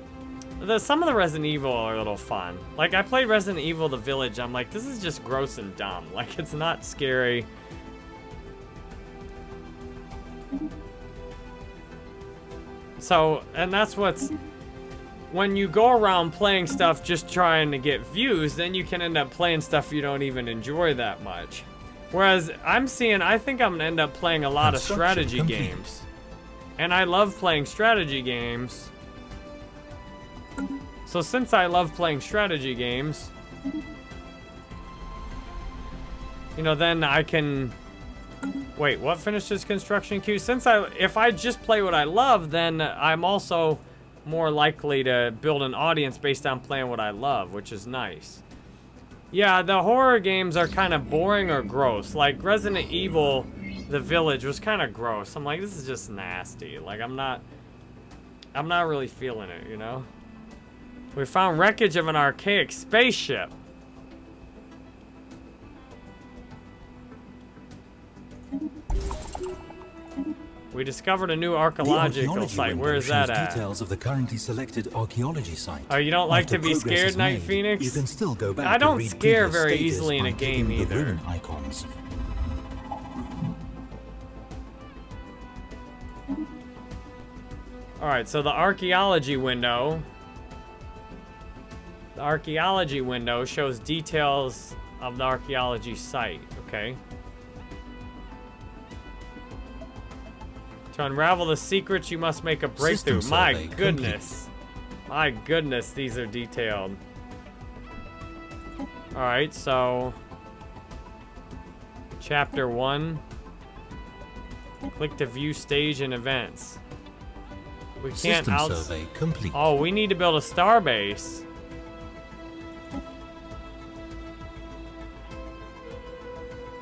The some of the Resident Evil are a little fun. Like I played Resident Evil: The Village. I'm like, this is just gross and dumb. Like it's not scary. So, and that's what's when you go around playing stuff just trying to get views, then you can end up playing stuff you don't even enjoy that much. Whereas I'm seeing, I think I'm gonna end up playing a lot of strategy complete. games. And I love playing strategy games. So since I love playing strategy games, you know, then I can Wait, what finishes construction queue? Since I, if I just play what I love, then I'm also more likely to build an audience based on playing what I love, which is nice. Yeah, the horror games are kind of boring or gross. Like Resident Evil, The Village was kind of gross. I'm like, this is just nasty. Like I'm not, I'm not really feeling it, you know? We found wreckage of an archaic spaceship. We discovered a new archaeological site. Where is that at? details of the currently selected archaeology site. Oh, you don't like After to be scared, Night made, Phoenix? You can still go back I don't scare very easily in a game either. icons. Alright, so the archaeology window. The archaeology window shows details of the archaeology site, okay? To unravel the secrets, you must make a breakthrough. System My survey complete. goodness. My goodness, these are detailed. Alright, so... Chapter 1. Click to view stage and events. We can't System out. survey complete. Oh, we need to build a star base.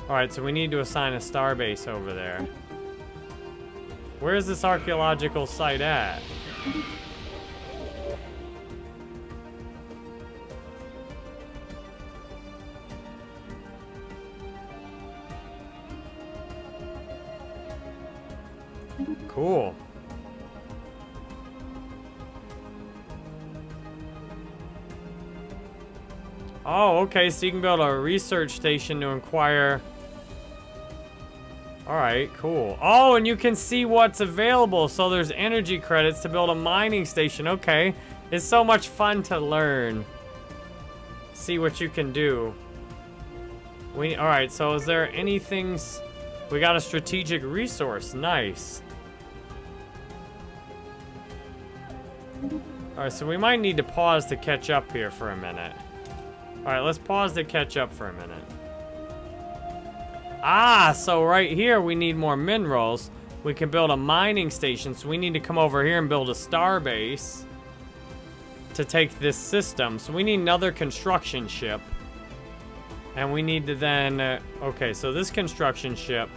Alright, so we need to assign a star base over there. Where is this archaeological site at? Cool. Oh, okay, so you can build a research station to inquire. Alright, cool. Oh, and you can see what's available. So there's energy credits to build a mining station. Okay. It's so much fun to learn. See what you can do. We alright, so is there anything we got a strategic resource. Nice. Alright, so we might need to pause to catch up here for a minute. Alright, let's pause to catch up for a minute. Ah, so right here we need more minerals. We can build a mining station, so we need to come over here and build a star base to take this system. So we need another construction ship. And we need to then... Uh, okay, so this construction ship...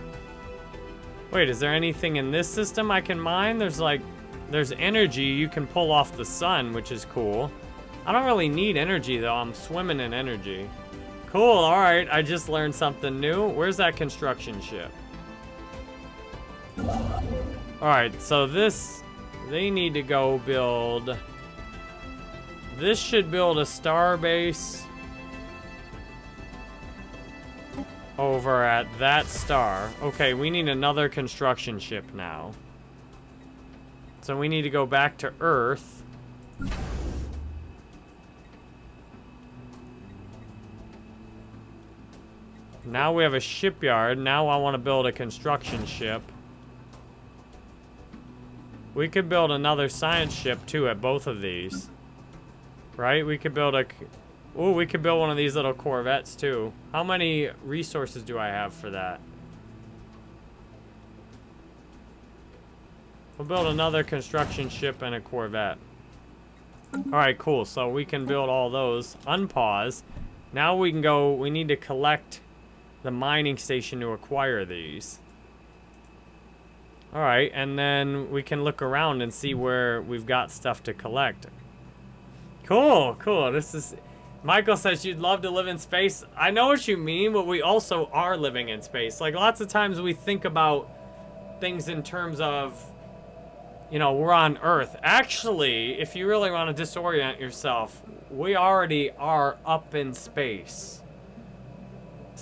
Wait, is there anything in this system I can mine? There's like... There's energy you can pull off the sun, which is cool. I don't really need energy, though. I'm swimming in energy. Cool, alright. I just learned something new. Where's that construction ship? Alright, so this... They need to go build... This should build a star base... Over at that star. Okay, we need another construction ship now. So we need to go back to Earth. Now we have a shipyard. Now I want to build a construction ship. We could build another science ship too at both of these. Right? We could build a... Oh, we could build one of these little Corvettes too. How many resources do I have for that? We'll build another construction ship and a Corvette. Alright, cool. So we can build all those. Unpause. Now we can go, we need to collect the mining station to acquire these. Alright, and then we can look around and see where we've got stuff to collect. Cool, cool. This is... Michael says you'd love to live in space. I know what you mean, but we also are living in space. Like, lots of times we think about things in terms of you know, we're on Earth. Actually, if you really want to disorient yourself, we already are up in space.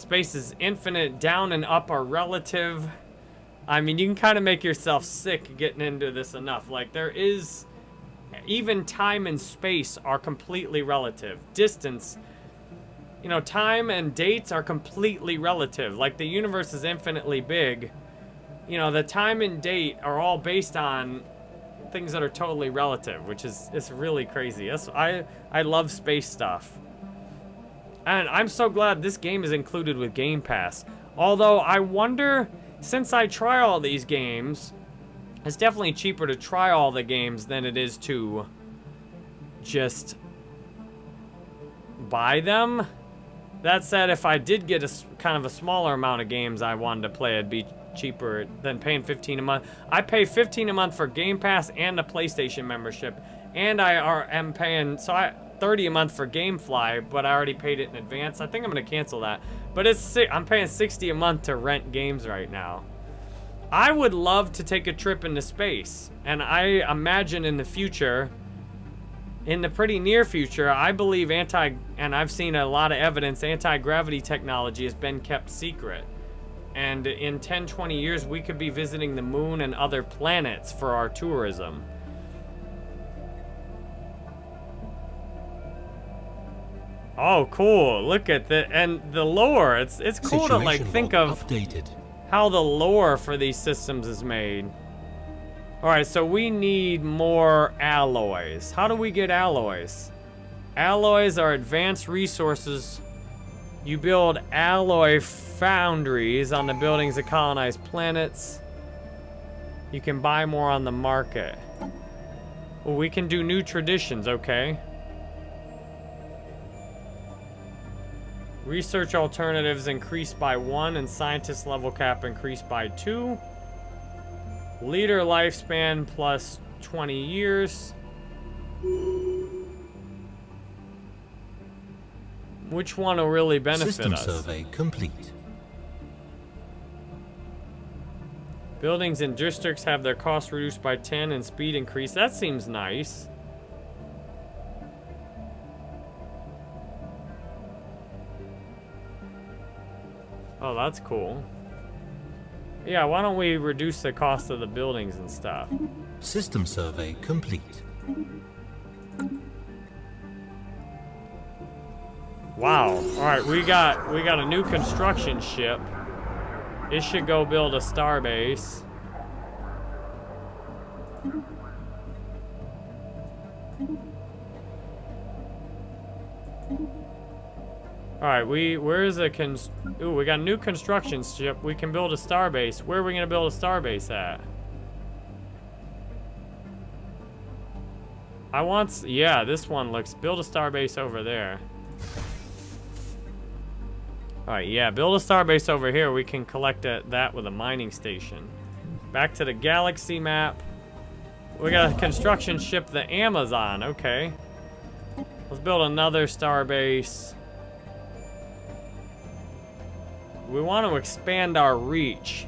Space is infinite. Down and up are relative. I mean, you can kind of make yourself sick getting into this enough. Like, there is... Even time and space are completely relative. Distance... You know, time and dates are completely relative. Like, the universe is infinitely big. You know, the time and date are all based on things that are totally relative, which is it's really crazy. That's, I, I love space stuff. And I'm so glad this game is included with Game Pass. Although, I wonder, since I try all these games, it's definitely cheaper to try all the games than it is to just buy them. That said, if I did get a kind of a smaller amount of games I wanted to play, it'd be cheaper than paying 15 a month. I pay 15 a month for Game Pass and a PlayStation membership, and I are, am paying so I 30 a month for GameFly, but I already paid it in advance. I think I'm gonna cancel that. But it's I'm paying 60 a month to rent games right now. I would love to take a trip into space, and I imagine in the future, in the pretty near future, I believe anti, and I've seen a lot of evidence, anti-gravity technology has been kept secret. And in 10, 20 years, we could be visiting the moon and other planets for our tourism. Oh, cool. Look at the, and the lore. It's, it's cool Situation to like think of updated. how the lore for these systems is made. All right, so we need more alloys. How do we get alloys? Alloys are advanced resources you build alloy foundries on the buildings of colonized planets. You can buy more on the market. Well, we can do new traditions, okay. Research alternatives increased by one and scientist level cap increased by two. Leader lifespan plus 20 years. Which one will really benefit System us? survey complete. Buildings and districts have their cost reduced by 10 and speed increased. That seems nice. Oh, that's cool. Yeah, why don't we reduce the cost of the buildings and stuff? System survey complete. Wow. All right, we got we got a new construction ship. It should go build a starbase. All right, we where's the cons? Ooh, we got a new construction ship. We can build a starbase. Where are we gonna build a starbase at? I want, yeah, this one looks. Build a starbase over there. Alright, yeah, build a starbase over here. We can collect a, that with a mining station. Back to the galaxy map. We got a construction ship, the Amazon. Okay. Let's build another starbase. We want to expand our reach.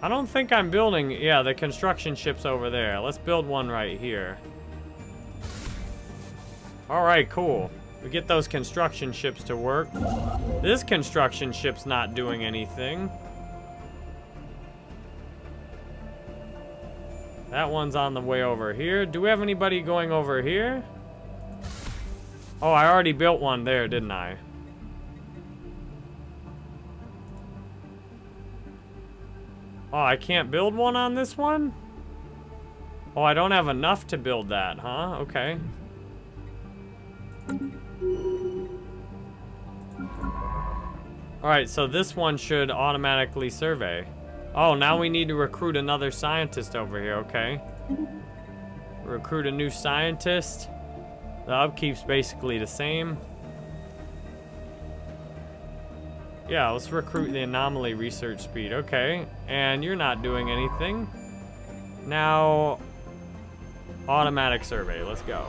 I don't think I'm building... Yeah, the construction ship's over there. Let's build one right here. Alright, cool. We get those construction ships to work. This construction ship's not doing anything. That one's on the way over here. Do we have anybody going over here? Oh, I already built one there, didn't I? Oh, I can't build one on this one? Oh, I don't have enough to build that, huh? Okay. Alright, so this one should automatically survey. Oh, now we need to recruit another scientist over here, okay. Recruit a new scientist. The upkeep's basically the same. Yeah, let's recruit the anomaly research speed. Okay, and you're not doing anything. Now, automatic survey. Let's go.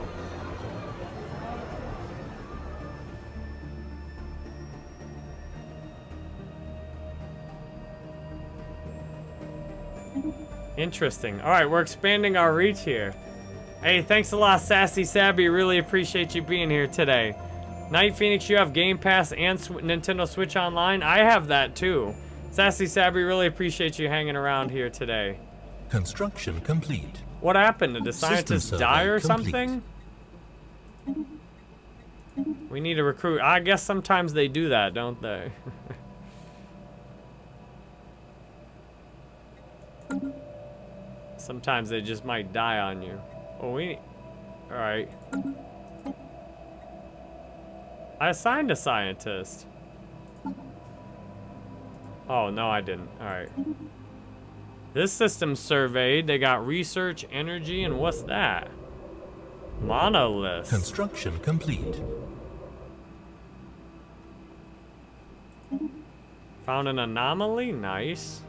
Interesting. All right, we're expanding our reach here. Hey, thanks a lot, Sassy Sabby. Really appreciate you being here today. Night Phoenix, you have Game Pass and Sw Nintendo Switch Online? I have that too. Sassy Sabby, really appreciate you hanging around here today. Construction complete. What happened? Did the scientists die or complete. something? We need to recruit. I guess sometimes they do that, don't they? Sometimes they just might die on you. Oh, we... Alright. I assigned a scientist. Oh, no, I didn't. Alright. This system surveyed. They got research, energy, and what's that? Monolith. Construction complete. Found an anomaly? Nice.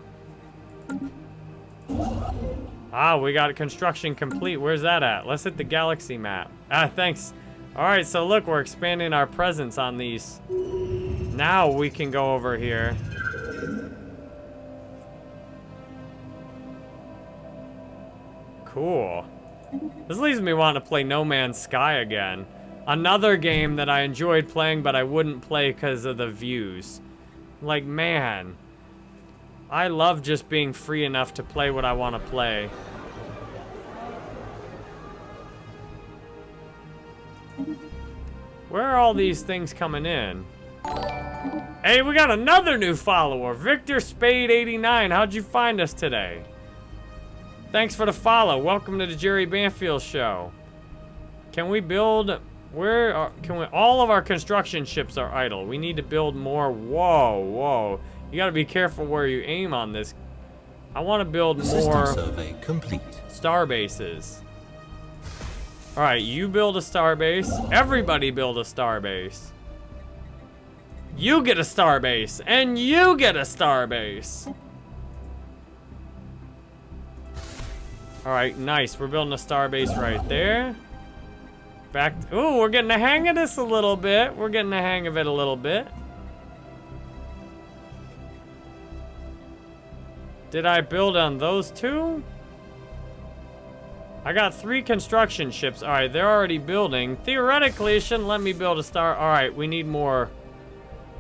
Ah, we got construction complete. Where's that at? Let's hit the galaxy map. Ah, thanks. All right, so look, we're expanding our presence on these. Now we can go over here. Cool. This leaves me wanting to play No Man's Sky again. Another game that I enjoyed playing, but I wouldn't play because of the views. Like, man. I love just being free enough to play what I want to play. Where are all these things coming in? Hey, we got another new follower, Victor Spade 89. How'd you find us today? Thanks for the follow. Welcome to the Jerry Banfield show. Can we build where are, can we all of our construction ships are idle. We need to build more. Whoa, whoa. You got to be careful where you aim on this. I want to build more survey complete. star bases. All right, you build a star base. Everybody build a star base. You get a star base, and you get a star base. All right, nice. We're building a star base right there. Back. Ooh, we're getting the hang of this a little bit. We're getting the hang of it a little bit. Did I build on those two? I got three construction ships. All right, they're already building. Theoretically, it shouldn't let me build a star. All right, we need more.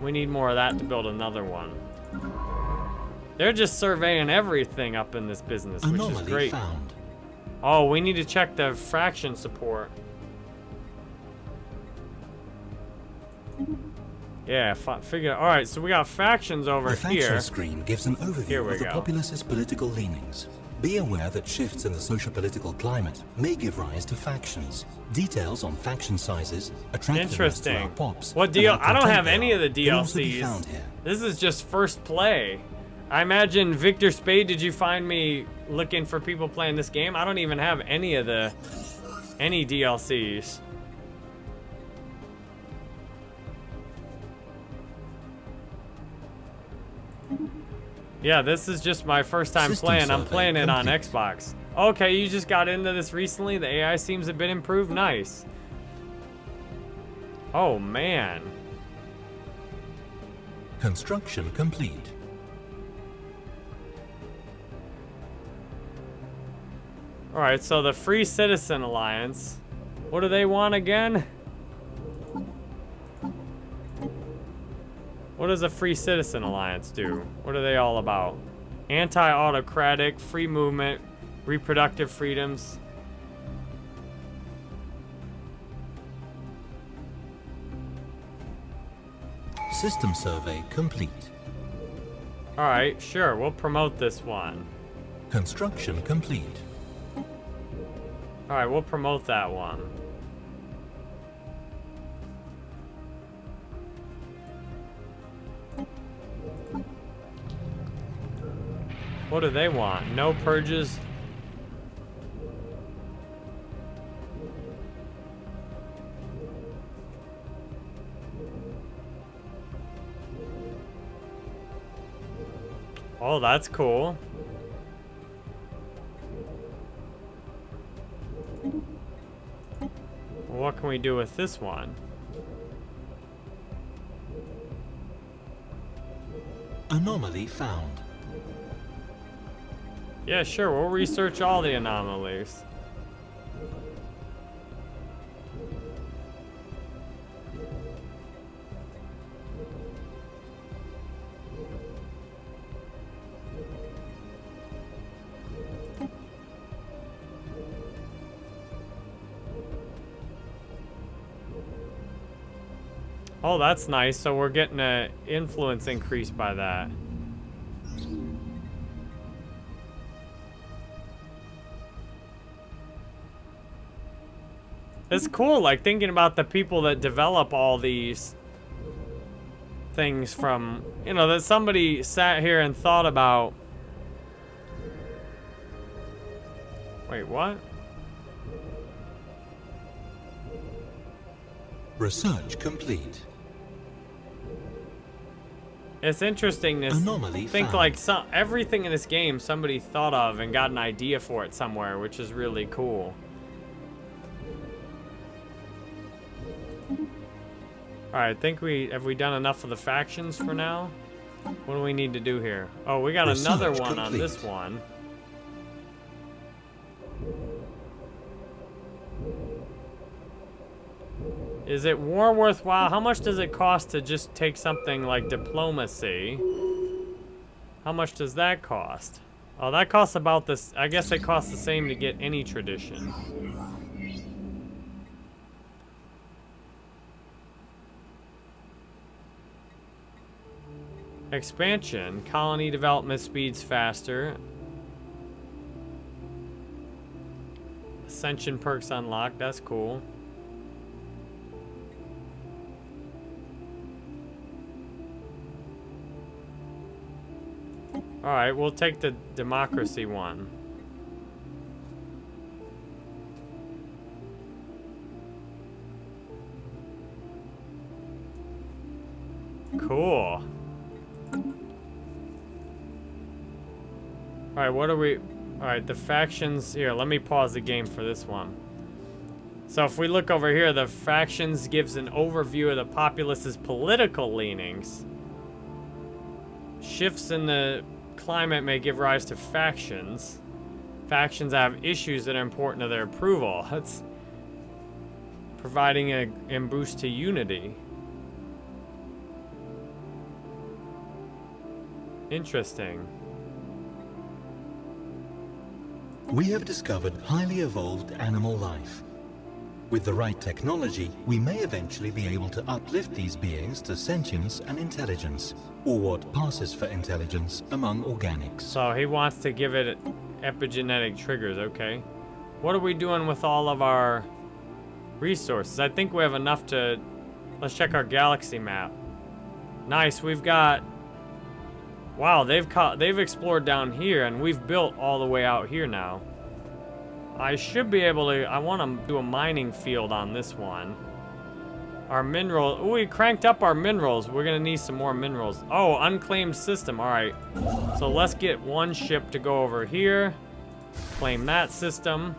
We need more of that to build another one. They're just surveying everything up in this business, which Anomaly is great. Found. Oh, we need to check the faction support. Yeah, figure. All right, so we got factions over the here. The faction screen gives an overview of the go. populace's political leanings. Be aware that shifts in the social-political climate may give rise to factions. Details on faction sizes, attractiveness to our pops. What deal? I don't have any of the DLCs. This is just first play. I imagine Victor Spade. Did you find me looking for people playing this game? I don't even have any of the any DLCs. Yeah, this is just my first time System playing. I'm playing it on Xbox. Okay, you just got into this recently? The AI seems a bit improved? Nice. Oh, man. Construction complete. Alright, so the Free Citizen Alliance. What do they want again? What does a Free Citizen Alliance do? What are they all about? Anti-autocratic, free movement, reproductive freedoms. System survey complete. Alright, sure, we'll promote this one. Construction complete. Alright, we'll promote that one. What do they want? No purges? Oh, that's cool. what can we do with this one? Anomaly found. Yeah, sure. We'll research all the anomalies. Oh, that's nice. So we're getting an influence increase by that. It's cool, like, thinking about the people that develop all these things from, you know, that somebody sat here and thought about. Wait, what? Research complete. It's interesting to Anomaly think found. like some everything in this game somebody thought of and got an idea for it somewhere, which is really cool. Alright, I think we have we done enough of the factions for now? What do we need to do here? Oh, we got Research another one on this one. Is it war worthwhile? How much does it cost to just take something like diplomacy? How much does that cost? Oh, that costs about this. I guess it costs the same to get any tradition. Expansion. Colony development speeds faster. Ascension perks unlocked. That's cool. Alright, we'll take the democracy one. Alright, what are we... Alright, the factions... Here, let me pause the game for this one. So if we look over here, the factions gives an overview of the populace's political leanings. Shifts in the climate may give rise to factions. Factions have issues that are important to their approval. That's providing a, a boost to unity. Interesting. We have discovered highly evolved animal life. With the right technology, we may eventually be able to uplift these beings to sentience and intelligence, or what passes for intelligence among organics. So he wants to give it epigenetic triggers, okay. What are we doing with all of our resources? I think we have enough to... Let's check our galaxy map. Nice, we've got... Wow, they've caught, they've explored down here, and we've built all the way out here now. I should be able to... I want to do a mining field on this one. Our mineral... Ooh, we cranked up our minerals. We're going to need some more minerals. Oh, unclaimed system. All right. So let's get one ship to go over here. Claim that system.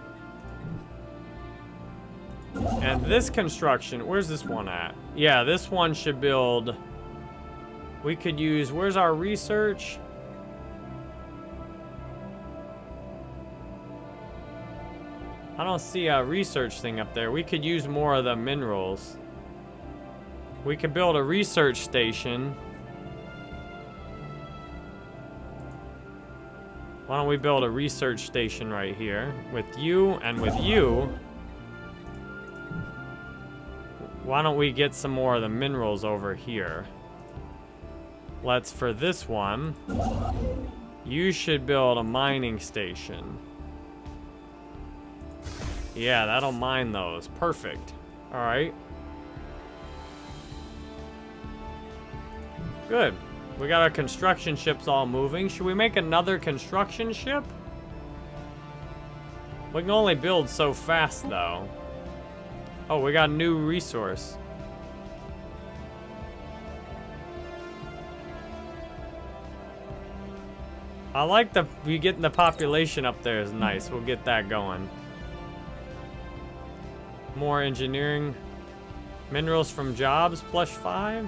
And this construction... Where's this one at? Yeah, this one should build... We could use... Where's our research? I don't see a research thing up there. We could use more of the minerals. We could build a research station. Why don't we build a research station right here with you and with you? Why don't we get some more of the minerals over here? Let's, for this one, you should build a mining station. Yeah, that'll mine those. Perfect. All right. Good. We got our construction ships all moving. Should we make another construction ship? We can only build so fast, though. Oh, we got a new resource. I like the, we getting the population up there is nice. We'll get that going. More engineering. Minerals from jobs, plus five.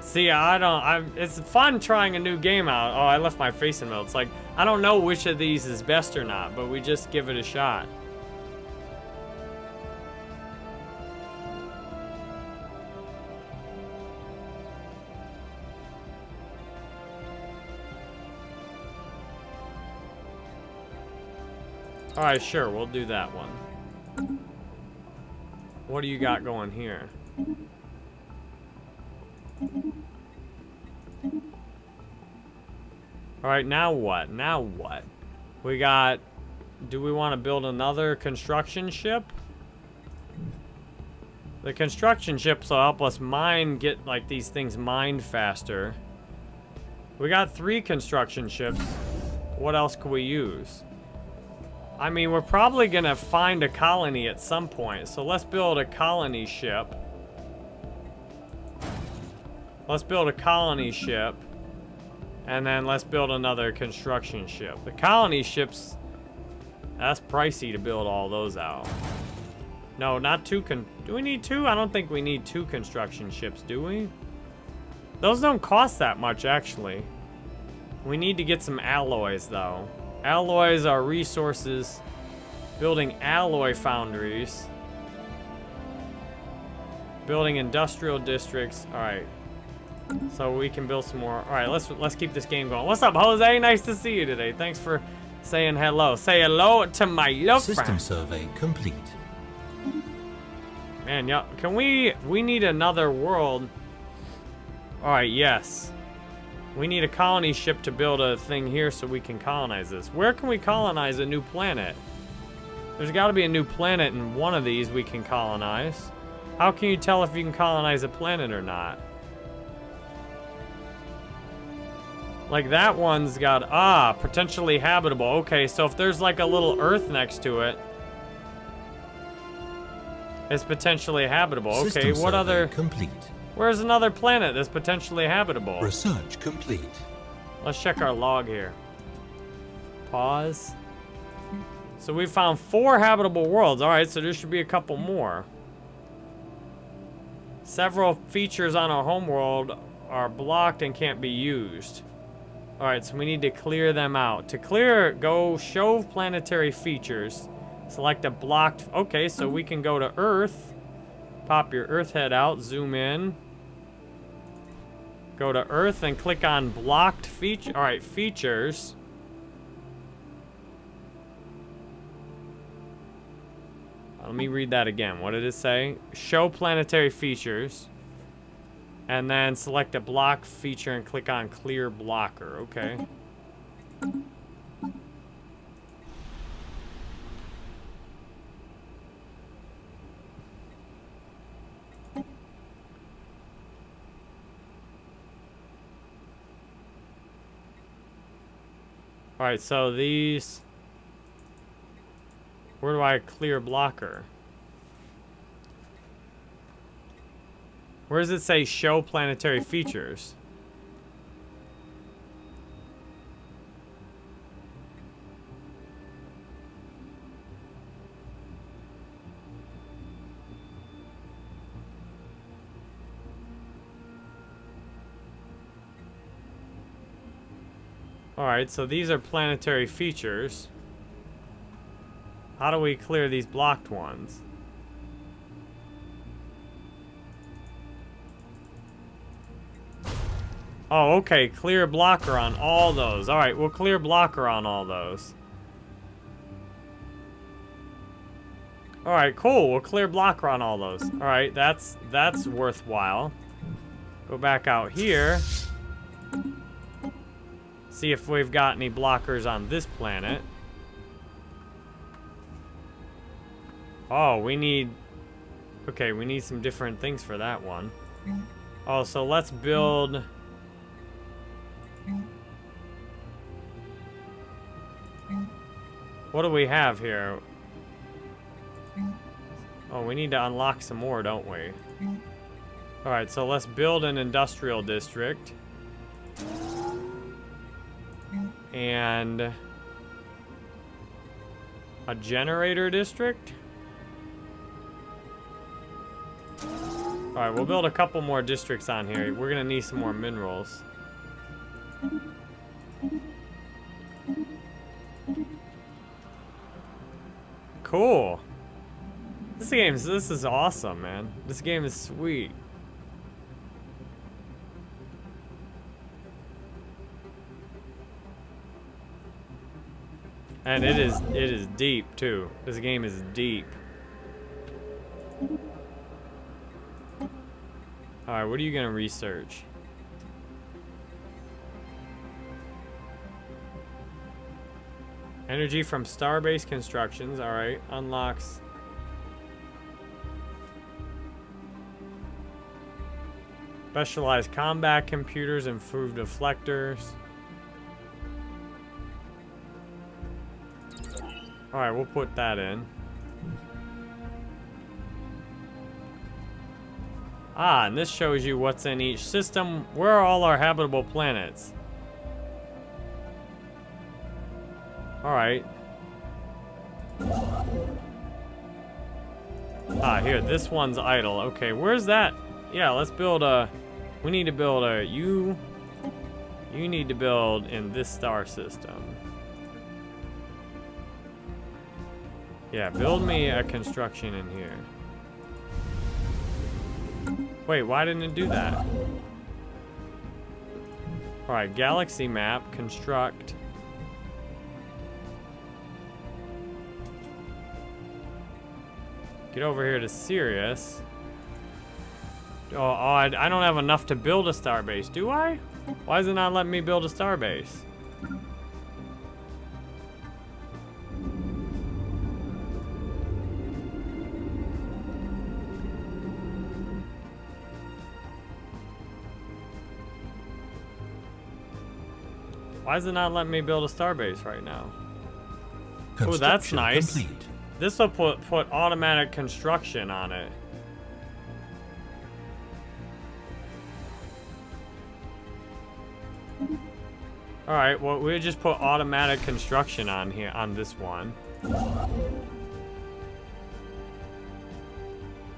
See, I don't, I'm. it's fun trying a new game out. Oh, I left my face in middle. It's like, I don't know which of these is best or not, but we just give it a shot. Alright, sure, we'll do that one. What do you got going here? Alright, now what? Now what? We got... Do we want to build another construction ship? The construction ships will help us mine, get like these things mined faster. We got three construction ships. What else could we use? I mean, we're probably gonna find a colony at some point, so let's build a colony ship. Let's build a colony ship. And then let's build another construction ship. The colony ships, that's pricey to build all those out. No, not two con- do we need two? I don't think we need two construction ships, do we? Those don't cost that much, actually. We need to get some alloys, though. Alloys are resources. Building alloy foundries. Building industrial districts. Alright. So we can build some more. Alright, let's let's keep this game going. What's up, Jose? Nice to see you today. Thanks for saying hello. Say hello to my love System friend. survey complete. Man, yeah, can we, we need another world. All right, yes. We need a colony ship to build a thing here so we can colonize this. Where can we colonize a new planet? There's got to be a new planet in one of these we can colonize. How can you tell if you can colonize a planet or not? Like that one's got, ah, potentially habitable. Okay, so if there's like a little Earth next to it, it's potentially habitable. Okay, System what survey other... complete. Where's another planet that's potentially habitable? Research complete. Let's check our log here. Pause. So we found four habitable worlds. All right, so there should be a couple more. Several features on our homeworld are blocked and can't be used. All right, so we need to clear them out. To clear, go show planetary features. Select a blocked, okay, so we can go to Earth. Pop your Earth head out, zoom in. Go to Earth and click on blocked feature. All right, features. Let me read that again. What did it say? Show planetary features. And then select a block feature and click on clear blocker. Okay. Alright, so these... Where do I clear blocker? Where does it say show planetary features? Alright, so these are planetary features. How do we clear these blocked ones? Oh, okay. Clear blocker on all those. Alright, we'll clear blocker on all those. Alright, cool. We'll clear blocker on all those. Alright, that's that's worthwhile. Go back out here. See if we've got any blockers on this planet. Oh, we need... Okay, we need some different things for that one. Oh, so let's build... What do we have here? Oh, we need to unlock some more, don't we? Alright, so let's build an industrial district. And... A generator district? Alright, we'll build a couple more districts on here. We're gonna need some more minerals. Cool. This game, this is awesome, man. This game is sweet. And it is, it is deep, too. This game is deep. Alright, what are you gonna research? Energy from Starbase Constructions, alright, unlocks... Specialized combat computers, improved deflectors. Alright, we'll put that in. Ah, and this shows you what's in each system. Where are all our habitable planets? Alright. Ah, here, this one's idle. Okay, where's that? Yeah, let's build a... We need to build a... You... You need to build in this star system. Yeah, build me a construction in here. Wait, why didn't it do that? Alright, galaxy map, construct. Get over here to Sirius. Oh, oh I, I don't have enough to build a starbase, do I? Why is it not letting me build a starbase? Why is it not letting me build a starbase right now? Oh, that's nice. Complete. This will put put automatic construction on it. Alright, well, we just put automatic construction on here, on this one.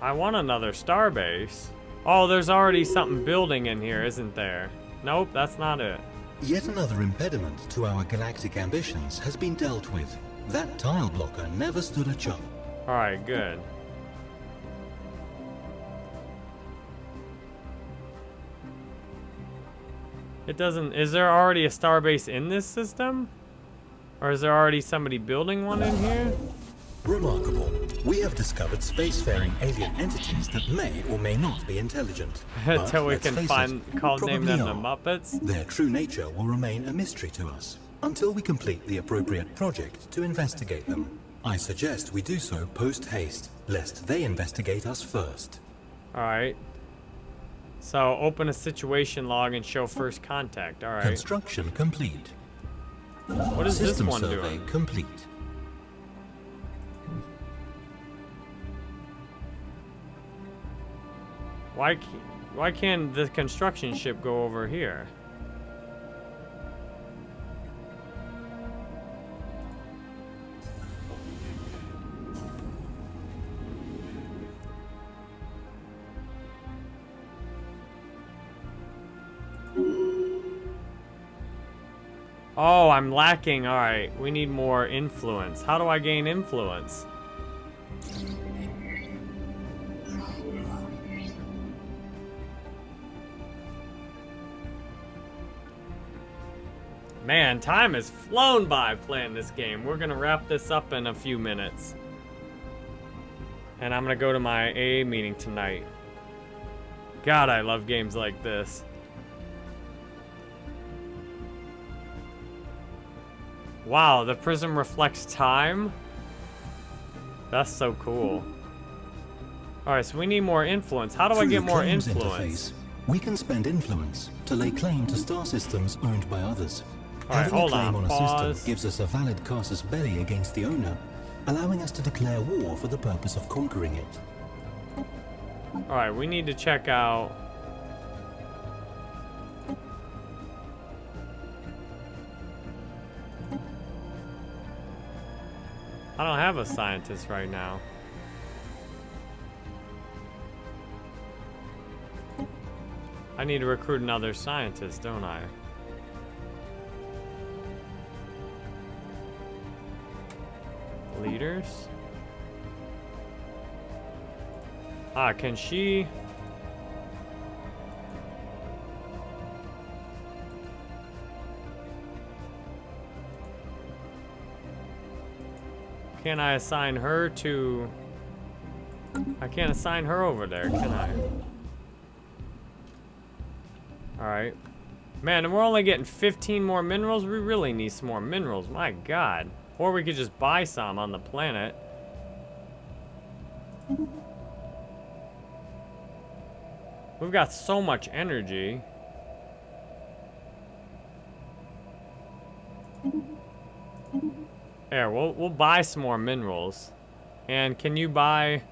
I want another starbase. Oh, there's already something building in here, isn't there? Nope, that's not it. Yet another impediment to our galactic ambitions has been dealt with. That tile blocker never stood a chance. Alright, good. It doesn't... Is there already a starbase in this system? Or is there already somebody building one in here? Remarkable. We have discovered spacefaring alien entities that may or may not be intelligent. Until we can find, it, call name them are. the Muppets? Their true nature will remain a mystery to us until we complete the appropriate project to investigate them. I suggest we do so post-haste, lest they investigate us first. Alright. So, open a situation log and show first contact. Alright. Construction complete. What is System this one survey doing? complete. Why, why can't the construction ship go over here? Oh, I'm lacking. All right, we need more influence. How do I gain influence? Man, time has flown by playing this game. We're gonna wrap this up in a few minutes. And I'm gonna go to my AA meeting tonight. God, I love games like this. Wow, the prism reflects time? That's so cool. Alright, so we need more influence. How do Through I get more influence? Interface, we can spend influence to lay claim to star systems owned by others. Alright, Having hold a claim on, on, a pause. system gives us a valid casus belli against the owner, allowing us to declare war for the purpose of conquering it. Alright, we need to check out... I don't have a scientist right now. I need to recruit another scientist, don't I? Leaders? Ah, can she... Can I assign her to... I can't assign her over there, can I? Alright. Man, and we're only getting 15 more minerals? We really need some more minerals, my god. Or we could just buy some on the planet. We've got so much energy. There, we'll, we'll buy some more minerals. And can you buy...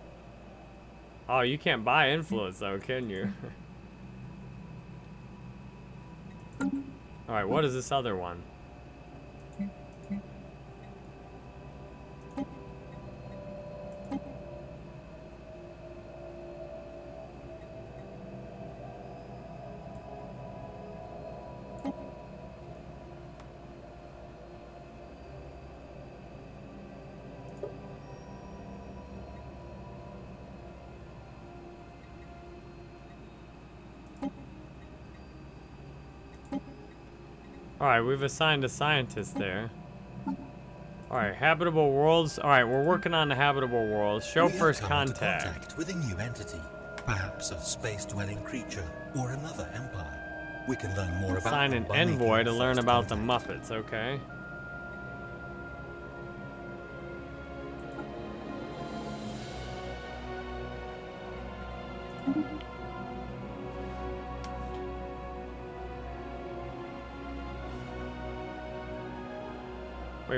Oh, you can't buy influence though, can you? Alright, what is this other one? Alright, we've assigned a scientist there. Alright, habitable worlds. Alright, we're working on the habitable worlds. Show We first contact. contact with a new entity, perhaps a space-dwelling creature or another empire. We can learn more about Assign them an envoy to learn about the contact. Muppets, okay?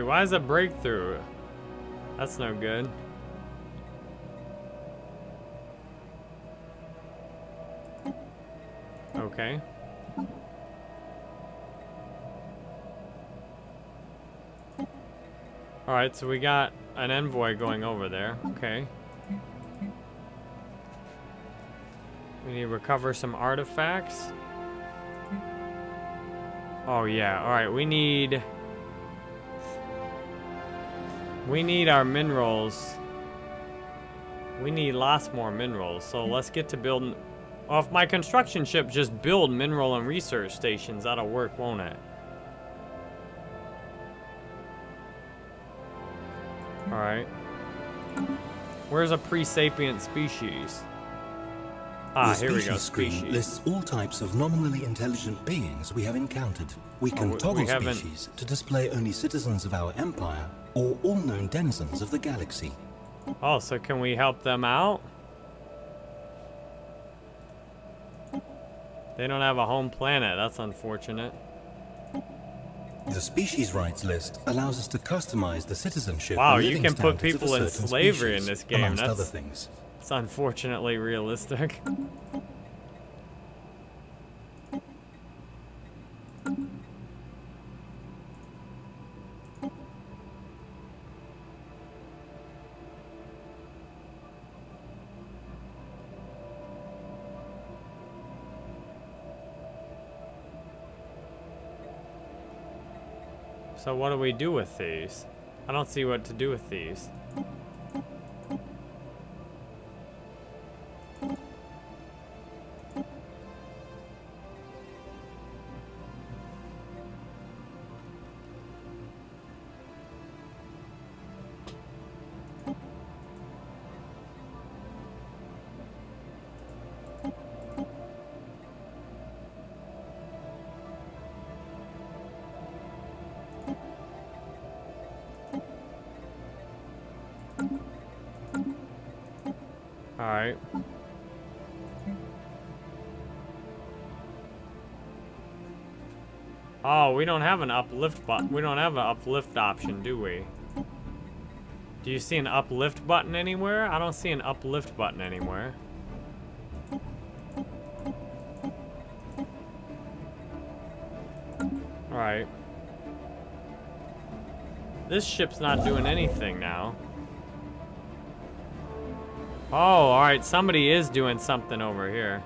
Why is a breakthrough? That's no good. Okay. Alright, so we got an envoy going over there. Okay. We need to recover some artifacts. Oh yeah, alright, we need... We need our minerals. We need lots more minerals, so hmm. let's get to building... Well, if my construction ship just build mineral and research stations, that'll work, won't it? Alright. Where's a pre-sapient species? Ah, the here we species screen lists all types of nominally intelligent beings we have encountered. We can we- we toggle haven't- species to display only citizens of our empire or all known denizens of the galaxy. Oh, so can we help them out? They don't have a home planet. That's unfortunate. The species rights list allows us to customize the citizenship. Wow, you can put people in slavery in species, this game. That's- other things. It's unfortunately realistic. So what do we do with these? I don't see what to do with these. We don't have an uplift button. We don't have an uplift option, do we? Do you see an uplift button anywhere? I don't see an uplift button anywhere. Alright. This ship's not doing anything now. Oh, alright, somebody is doing something over here.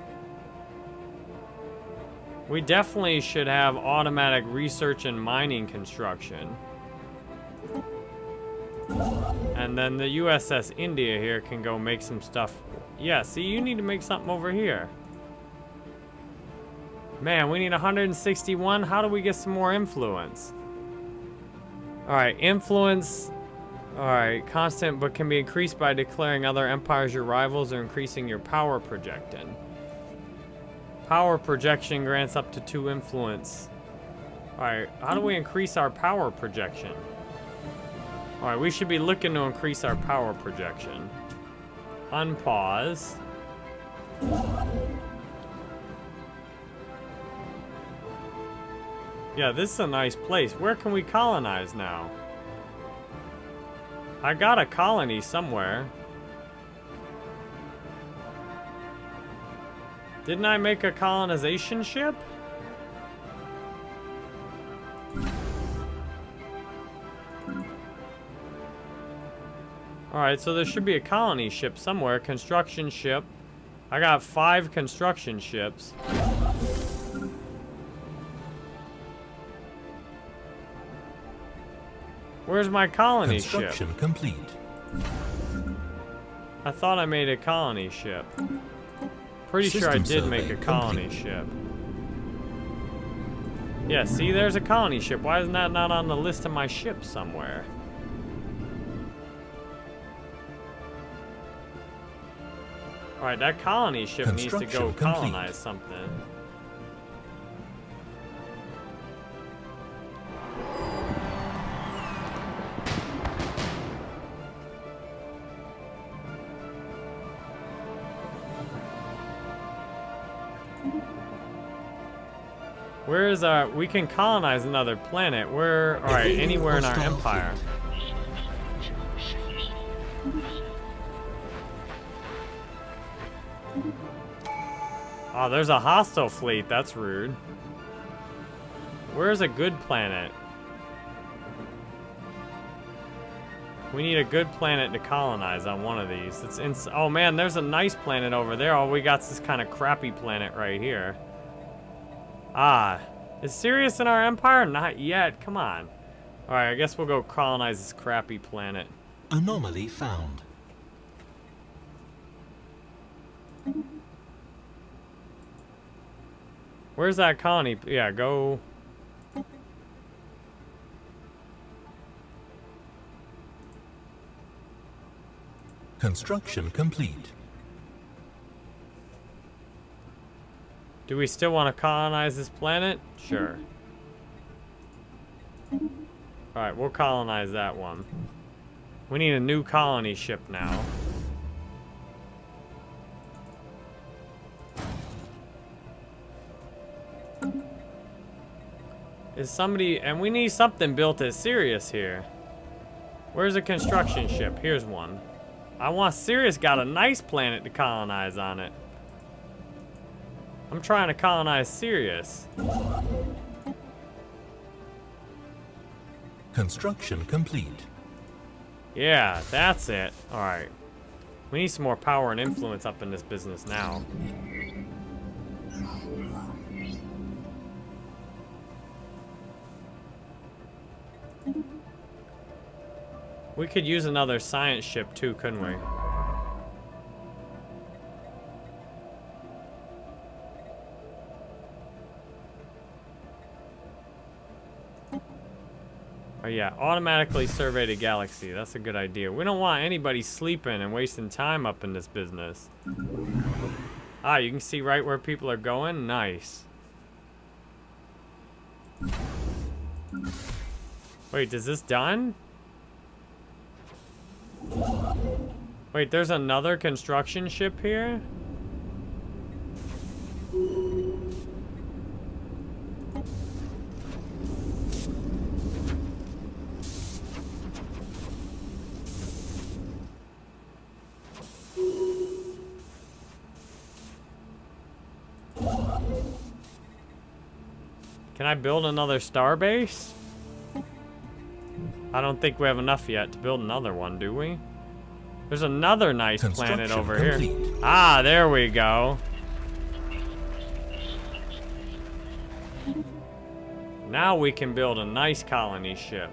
We definitely should have automatic research and mining construction. And then the USS India here can go make some stuff. Yeah, see, you need to make something over here. Man, we need 161. How do we get some more influence? Alright, influence. Alright, constant but can be increased by declaring other empires your rivals or increasing your power projecting. Power projection grants up to two influence. Alright, how do we increase our power projection? Alright, we should be looking to increase our power projection. Unpause. Yeah, this is a nice place. Where can we colonize now? I got a colony somewhere. Didn't I make a colonization ship? Alright, so there should be a colony ship somewhere. Construction ship. I got five construction ships. Where's my colony Construction ship? complete. I thought I made a colony ship. Pretty sure I did make a colony complete. ship. Yeah, see, there's a colony ship. Why isn't that not on the list of my ships somewhere? Alright, that colony ship needs to go complete. colonize something. Where is our... We can colonize another planet. Where... Alright, anywhere in our empire. Oh, there's a hostile fleet. That's rude. Where's a good planet? We need a good planet to colonize on one of these. It's in. Oh man, there's a nice planet over there. All we got's this kind of crappy planet right here. Ah, is Sirius in our empire? Not yet. Come on. All right, I guess we'll go colonize this crappy planet. Anomaly found. Where's that colony? Yeah, go. Construction complete. Do we still want to colonize this planet? Sure. Alright, we'll colonize that one. We need a new colony ship now. Is somebody... And we need something built as Sirius here. Where's a construction ship? Here's one. I want Sirius got a nice planet to colonize on it. I'm trying to colonize Sirius. Construction complete. Yeah, that's it. Alright. We need some more power and influence up in this business now. We could use another science ship too, couldn't we? Yeah, automatically survey the galaxy. That's a good idea. We don't want anybody sleeping and wasting time up in this business. Ah, you can see right where people are going? Nice. Wait, is this done? Wait, there's another construction ship here? I build another starbase? I don't think we have enough yet to build another one, do we? There's another nice planet over complete. here. Ah, there we go. Now we can build a nice colony ship.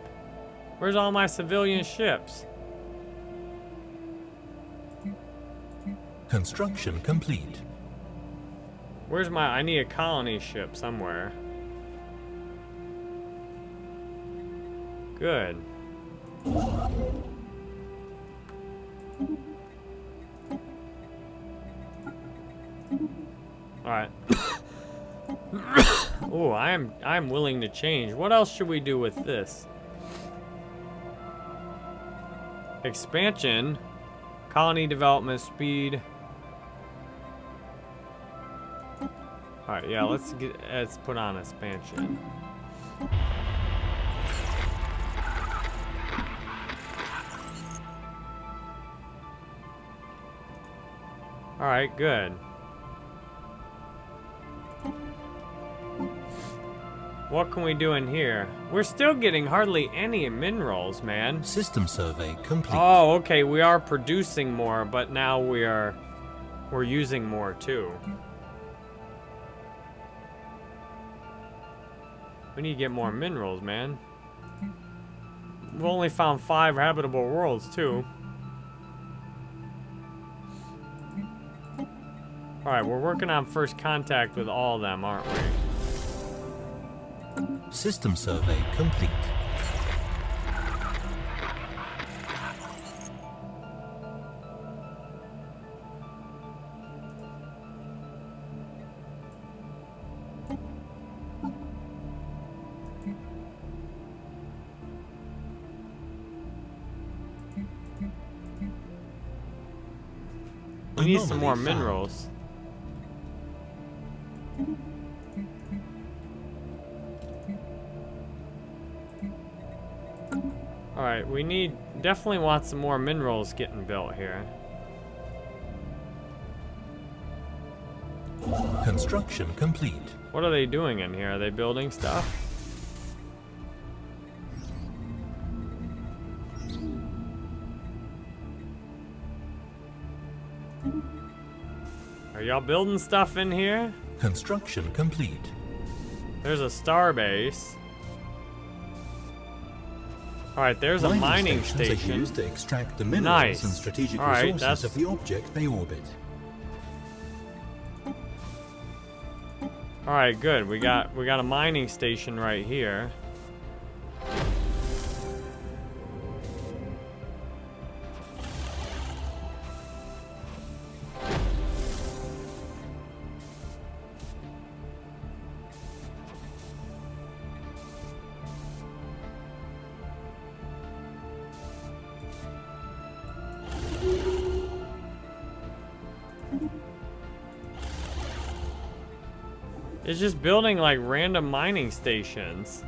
Where's all my civilian ships? Construction complete. Where's my... I need a colony ship somewhere. Good. Alright. oh, I am I'm willing to change. What else should we do with this? Expansion. Colony development speed. Alright, yeah, let's get let's put on expansion. Alright, good. What can we do in here? We're still getting hardly any minerals, man. System survey complete. Oh, okay, we are producing more, but now we are... We're using more, too. We need to get more minerals, man. We've only found five habitable worlds, too. Alright, we're working on first contact with all of them, aren't we? System survey complete. We need some more minerals. Alright, we need, definitely want some more minerals getting built here. Construction complete. What are they doing in here? Are they building stuff? Are y'all building stuff in here? Construction complete. There's a star base. All right, there's mining a mining station. Are used to extract the minerals nice. and strategic right, resources that's... of the object they orbit. All right, good. We got we got a mining station right here. Just building like random mining stations.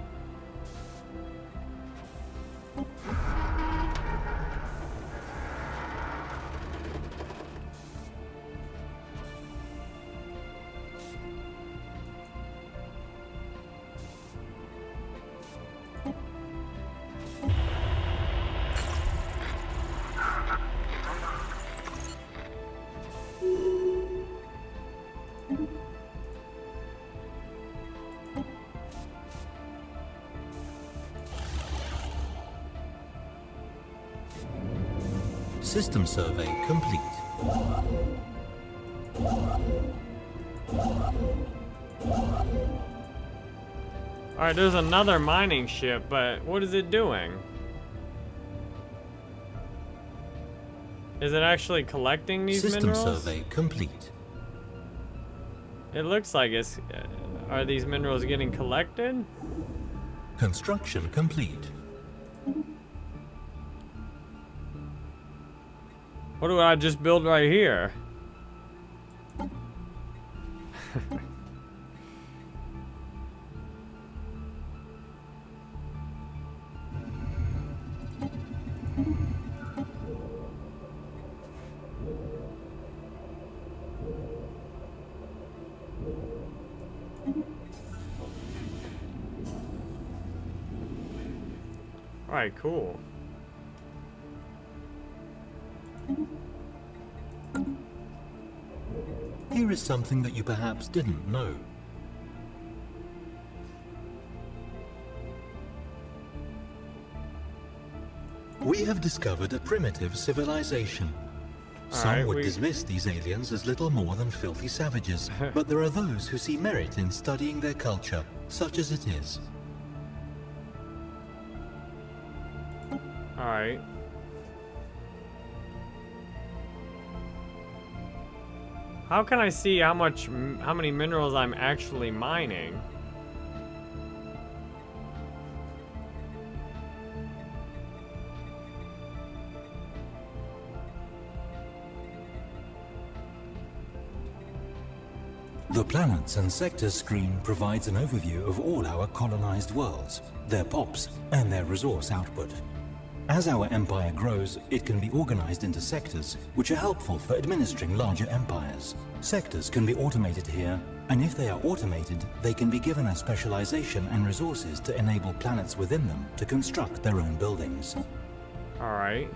System survey complete. Alright, there's another mining ship, but what is it doing? Is it actually collecting these System minerals? System survey complete. It looks like it's... Uh, are these minerals getting collected? Construction complete. What do I just build right here? Alright, cool. Something that you perhaps didn't know. We have discovered a primitive civilization. Some right, would we- dismiss these aliens as little more than filthy savages, but there are those who see merit in studying their culture, such as it is. How can I see how much, how many minerals I'm actually mining? The planets and sectors screen provides an overview of all our colonized worlds, their POPs, and their resource output. As our empire grows, it can be organized into sectors, which are helpful for administering larger empires. Sectors can be automated here, and if they are automated, they can be given a specialization and resources to enable planets within them to construct their own buildings. Alright.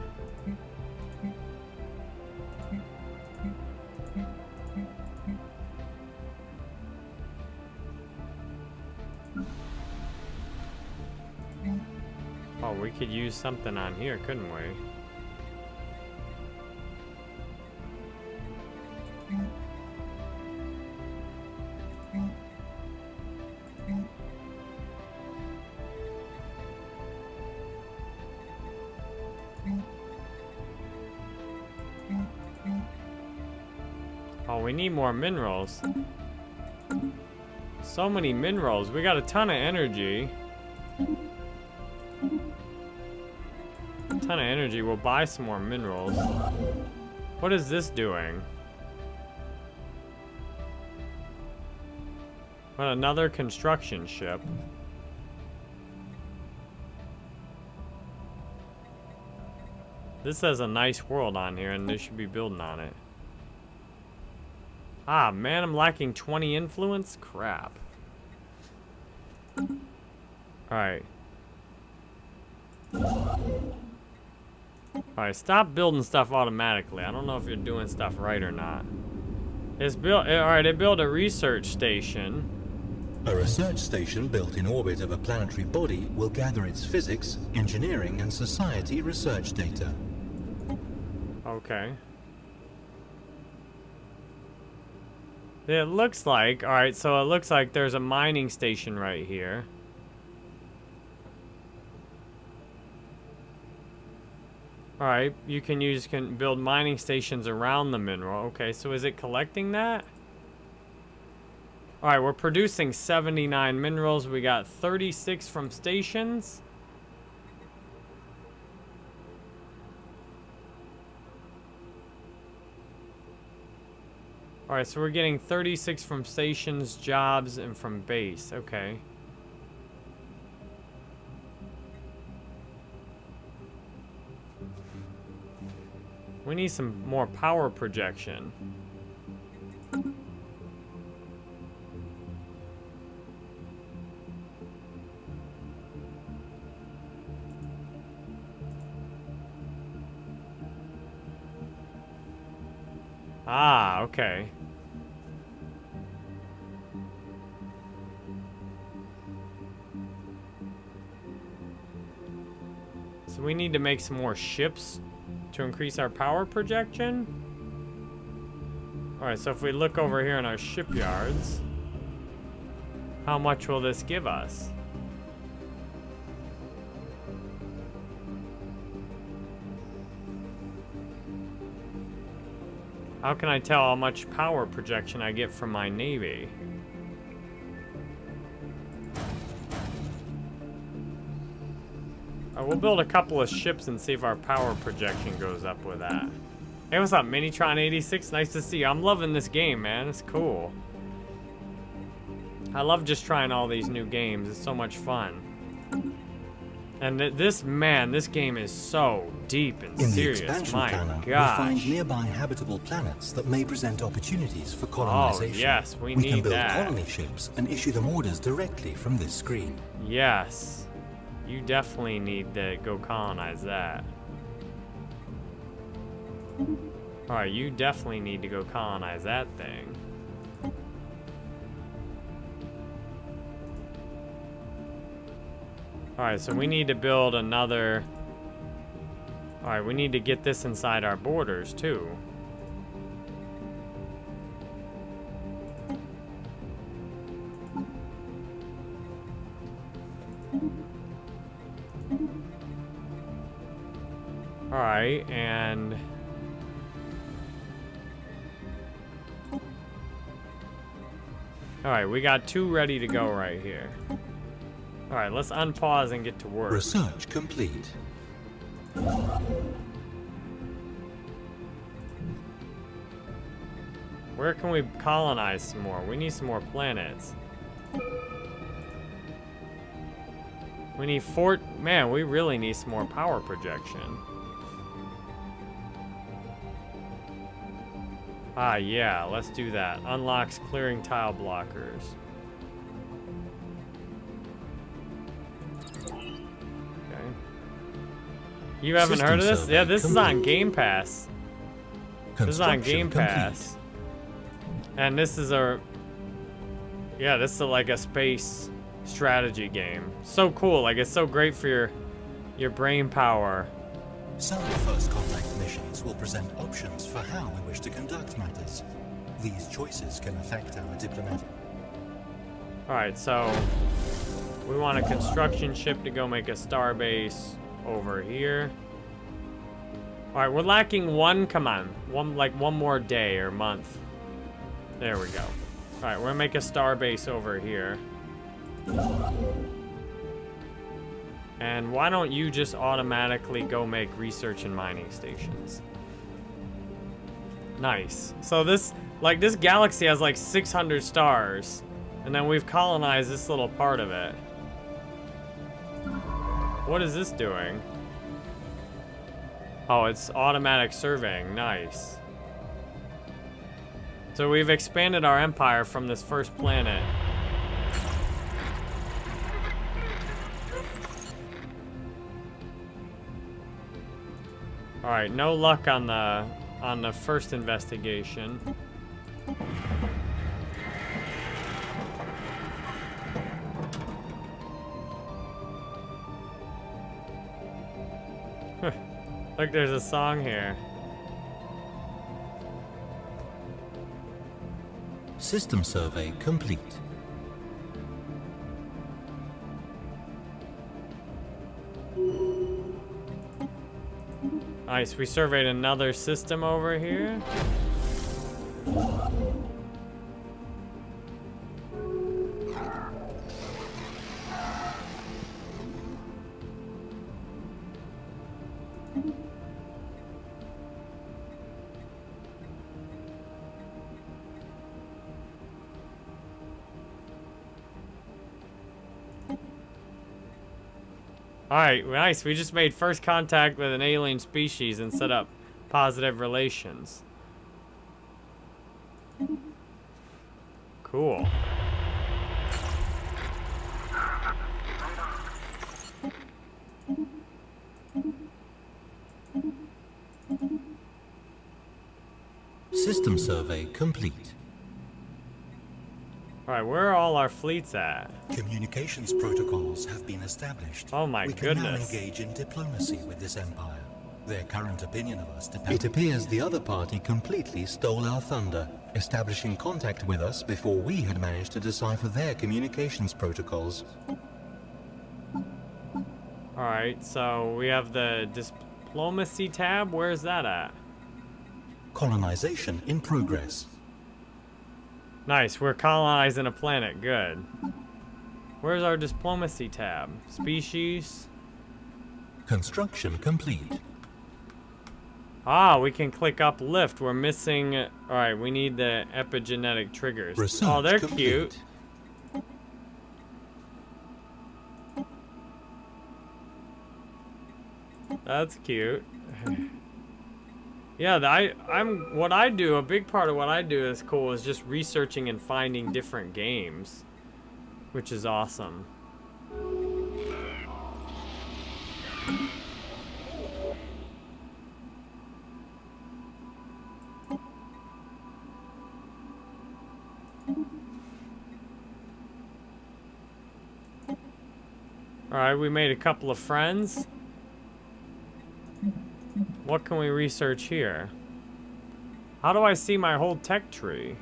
Use something on here, couldn't we? Oh, we need more minerals. So many minerals. We got a ton of energy. Ton of energy. We'll buy some more minerals. What is this doing? What, another construction ship? This has a nice world on here, and they should be building on it. Ah, man, I'm lacking 20 influence? Crap. Alright. Alright, stop building stuff automatically. I don't know if you're doing stuff right or not. It's built, eh, alright, it built a research station. A research station built in orbit of a planetary body will gather its physics, engineering, and society research data. Okay. It looks like, alright, so it looks like there's a mining station right here. Alright, you can use, can build mining stations around the mineral. Okay, so is it collecting that? Alright, we're producing 79 minerals. We got 36 from stations. Alright, so we're getting 36 from stations, jobs, and from base. Okay. We need some more power projection. Ah, okay. So we need to make some more ships to increase our power projection. Alright, so if we look over here in our shipyards, how much will this give us? How can I tell how much power projection I get from my navy? Uh, we'll build a couple of ships and see if our power projection goes up with that. Hey, what's up, Minitron86? Nice to see you. I'm loving this game, man. It's cool. I love just trying all these new games. It's so much fun. And th this, man, this game is so deep and In serious. the expansion My canon, we find nearby habitable planets that may present opportunities for colonization. Oh, yes, we we need can build that. colony ships and issue them orders directly from this screen. Yes. You definitely need to go colonize that. Alright, you definitely need to go colonize that thing. Alright, so we need to build another... Alright, we need to get this inside our borders, too. Alright, and... Alright, we got two ready to go right here. Alright, let's unpause and get to work. Research complete. Where can we colonize some more? We need some more planets. We need fort. Man, we really need some more power projection. Ah, yeah, let's do that. Unlocks clearing tile blockers. Okay. You haven't System heard of this? Yeah, this is on. Game Pass. This is on Game complete. Pass. And this is a Yeah, this is like a space strategy game. So cool, like it's so great for your your brain power. Some first contact missions will present options for how we wish to conduct matters. These choices can affect our diplomatic. Alright, so we want a construction ship to go make a star base over here. Alright, we're lacking one, come on. One like one more day or month. There we go. Alright, we're gonna make a star base over here. And why don't you just automatically go make research and mining stations? Nice. So this, like, this galaxy has like 600 stars. And then we've colonized this little part of it. What is this doing? Oh, it's automatic surveying. Nice. So we've expanded our empire from this first planet. All right, no luck on the on the first investigation. Look, there's a song here. System survey complete. Nice, we surveyed another system over here. Alright, nice. We just made first contact with an alien species and set up positive relations. Cool. System survey complete. Alright, where are all our fleets at? Communications protocols have been established. Oh my we can now engage in diplomacy with this empire. Their current opinion of us depends. It appears the other party completely stole our thunder, establishing contact with us before we had managed to decipher their communications protocols. Alright, so we have the diplomacy tab. Where's that at? Colonization in progress. Nice, we're colonizing a planet. Good. Where's our diplomacy tab? Species? Construction complete. Ah, we can click uplift. We're missing... Alright, we need the epigenetic triggers. Research oh, they're complete. cute. That's cute. yeah, I, I'm... What I do, a big part of what I do is cool, is just researching and finding different games. Which is awesome. Alright, we made a couple of friends. What can we research here? How do I see my whole tech tree?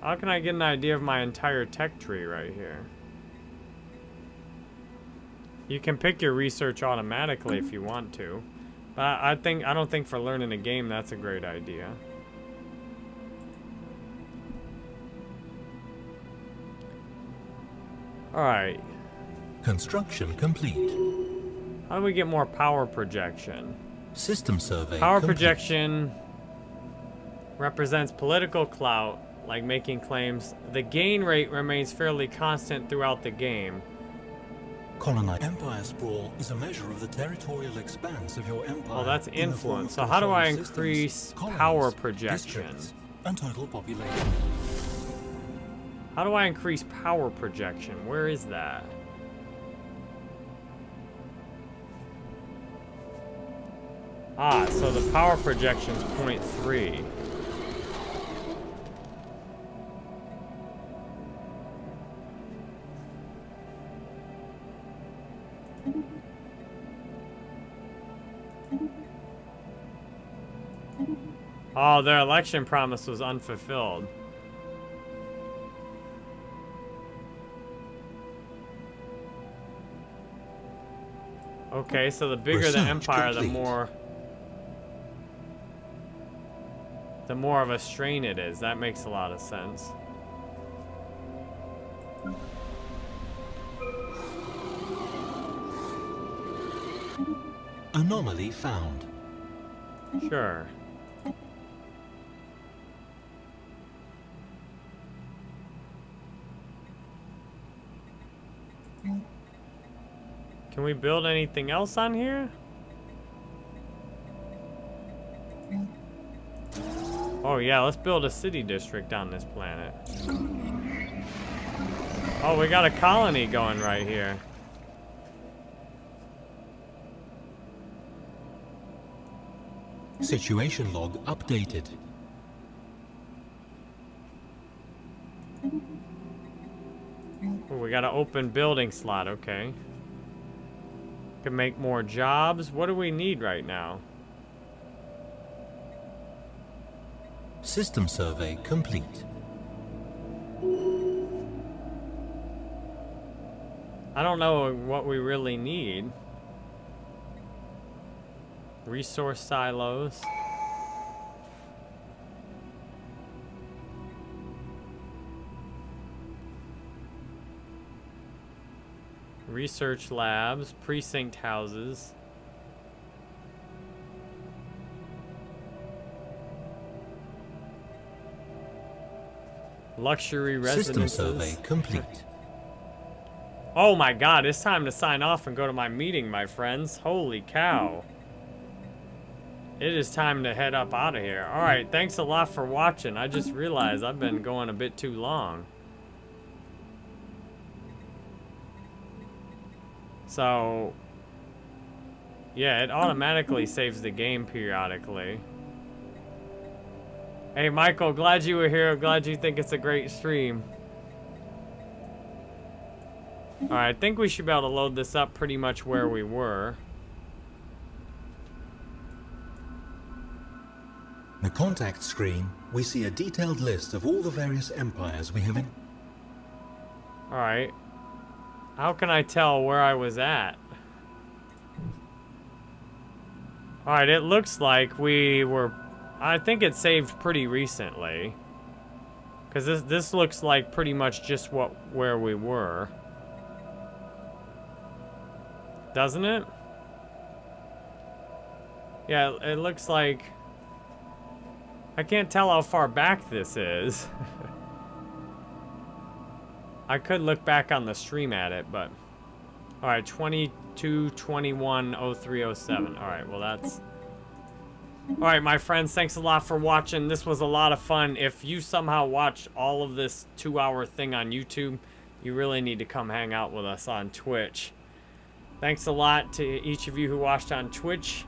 How can I get an idea of my entire tech tree right here? You can pick your research automatically if you want to. But I think I don't think for learning a game that's a great idea. Alright. Construction complete. How do we get more power projection? System survey Power complete. projection represents political clout, like making claims. The gain rate remains fairly constant throughout the game. Colonize. Empire sprawl is a measure of the territorial expanse of your empire. Oh, that's in the form influence. of So how do I controlled systems, increase power projection? and total population. How do I increase power projection? Where is that? Ah, so the power projection is 0.3. Oh, their election promise was unfulfilled. Okay, so the bigger the Research empire, the more the more of a strain it is. That makes a lot of sense. Anomaly found. Sure. Can we build anything else on here? Oh yeah, let's build a city district on this planet. Oh, we got a colony going right here. Situation log updated. We got an open building slot, okay. Can make more jobs. What do we need right now? System survey complete. I don't know what we really need. Resource silos. Research labs, precinct houses. Luxury residences. System survey complete. Oh my god, it's time to sign off and go to my meeting, my friends. Holy cow. It is time to head up out of here. Alright, thanks a lot for watching. I just realized I've been going a bit too long. So, yeah, it automatically saves the game periodically. Hey, Michael, glad you were here. Glad you think it's a great stream. Alright, I think we should be able to load this up pretty much where we were. The contact screen, we see a detailed list of all the various empires we have in. Alright. How can I tell where I was at? All right, it looks like we were... I think it saved pretty recently. Because this, this looks like pretty much just what where we were. Doesn't it? Yeah, it looks like... I can't tell how far back this is. I could look back on the stream at it, but... Alright, 22, 21, 03, 07. Alright, well that's... Alright, my friends, thanks a lot for watching. This was a lot of fun. If you somehow watched all of this two-hour thing on YouTube, you really need to come hang out with us on Twitch. Thanks a lot to each of you who watched on Twitch.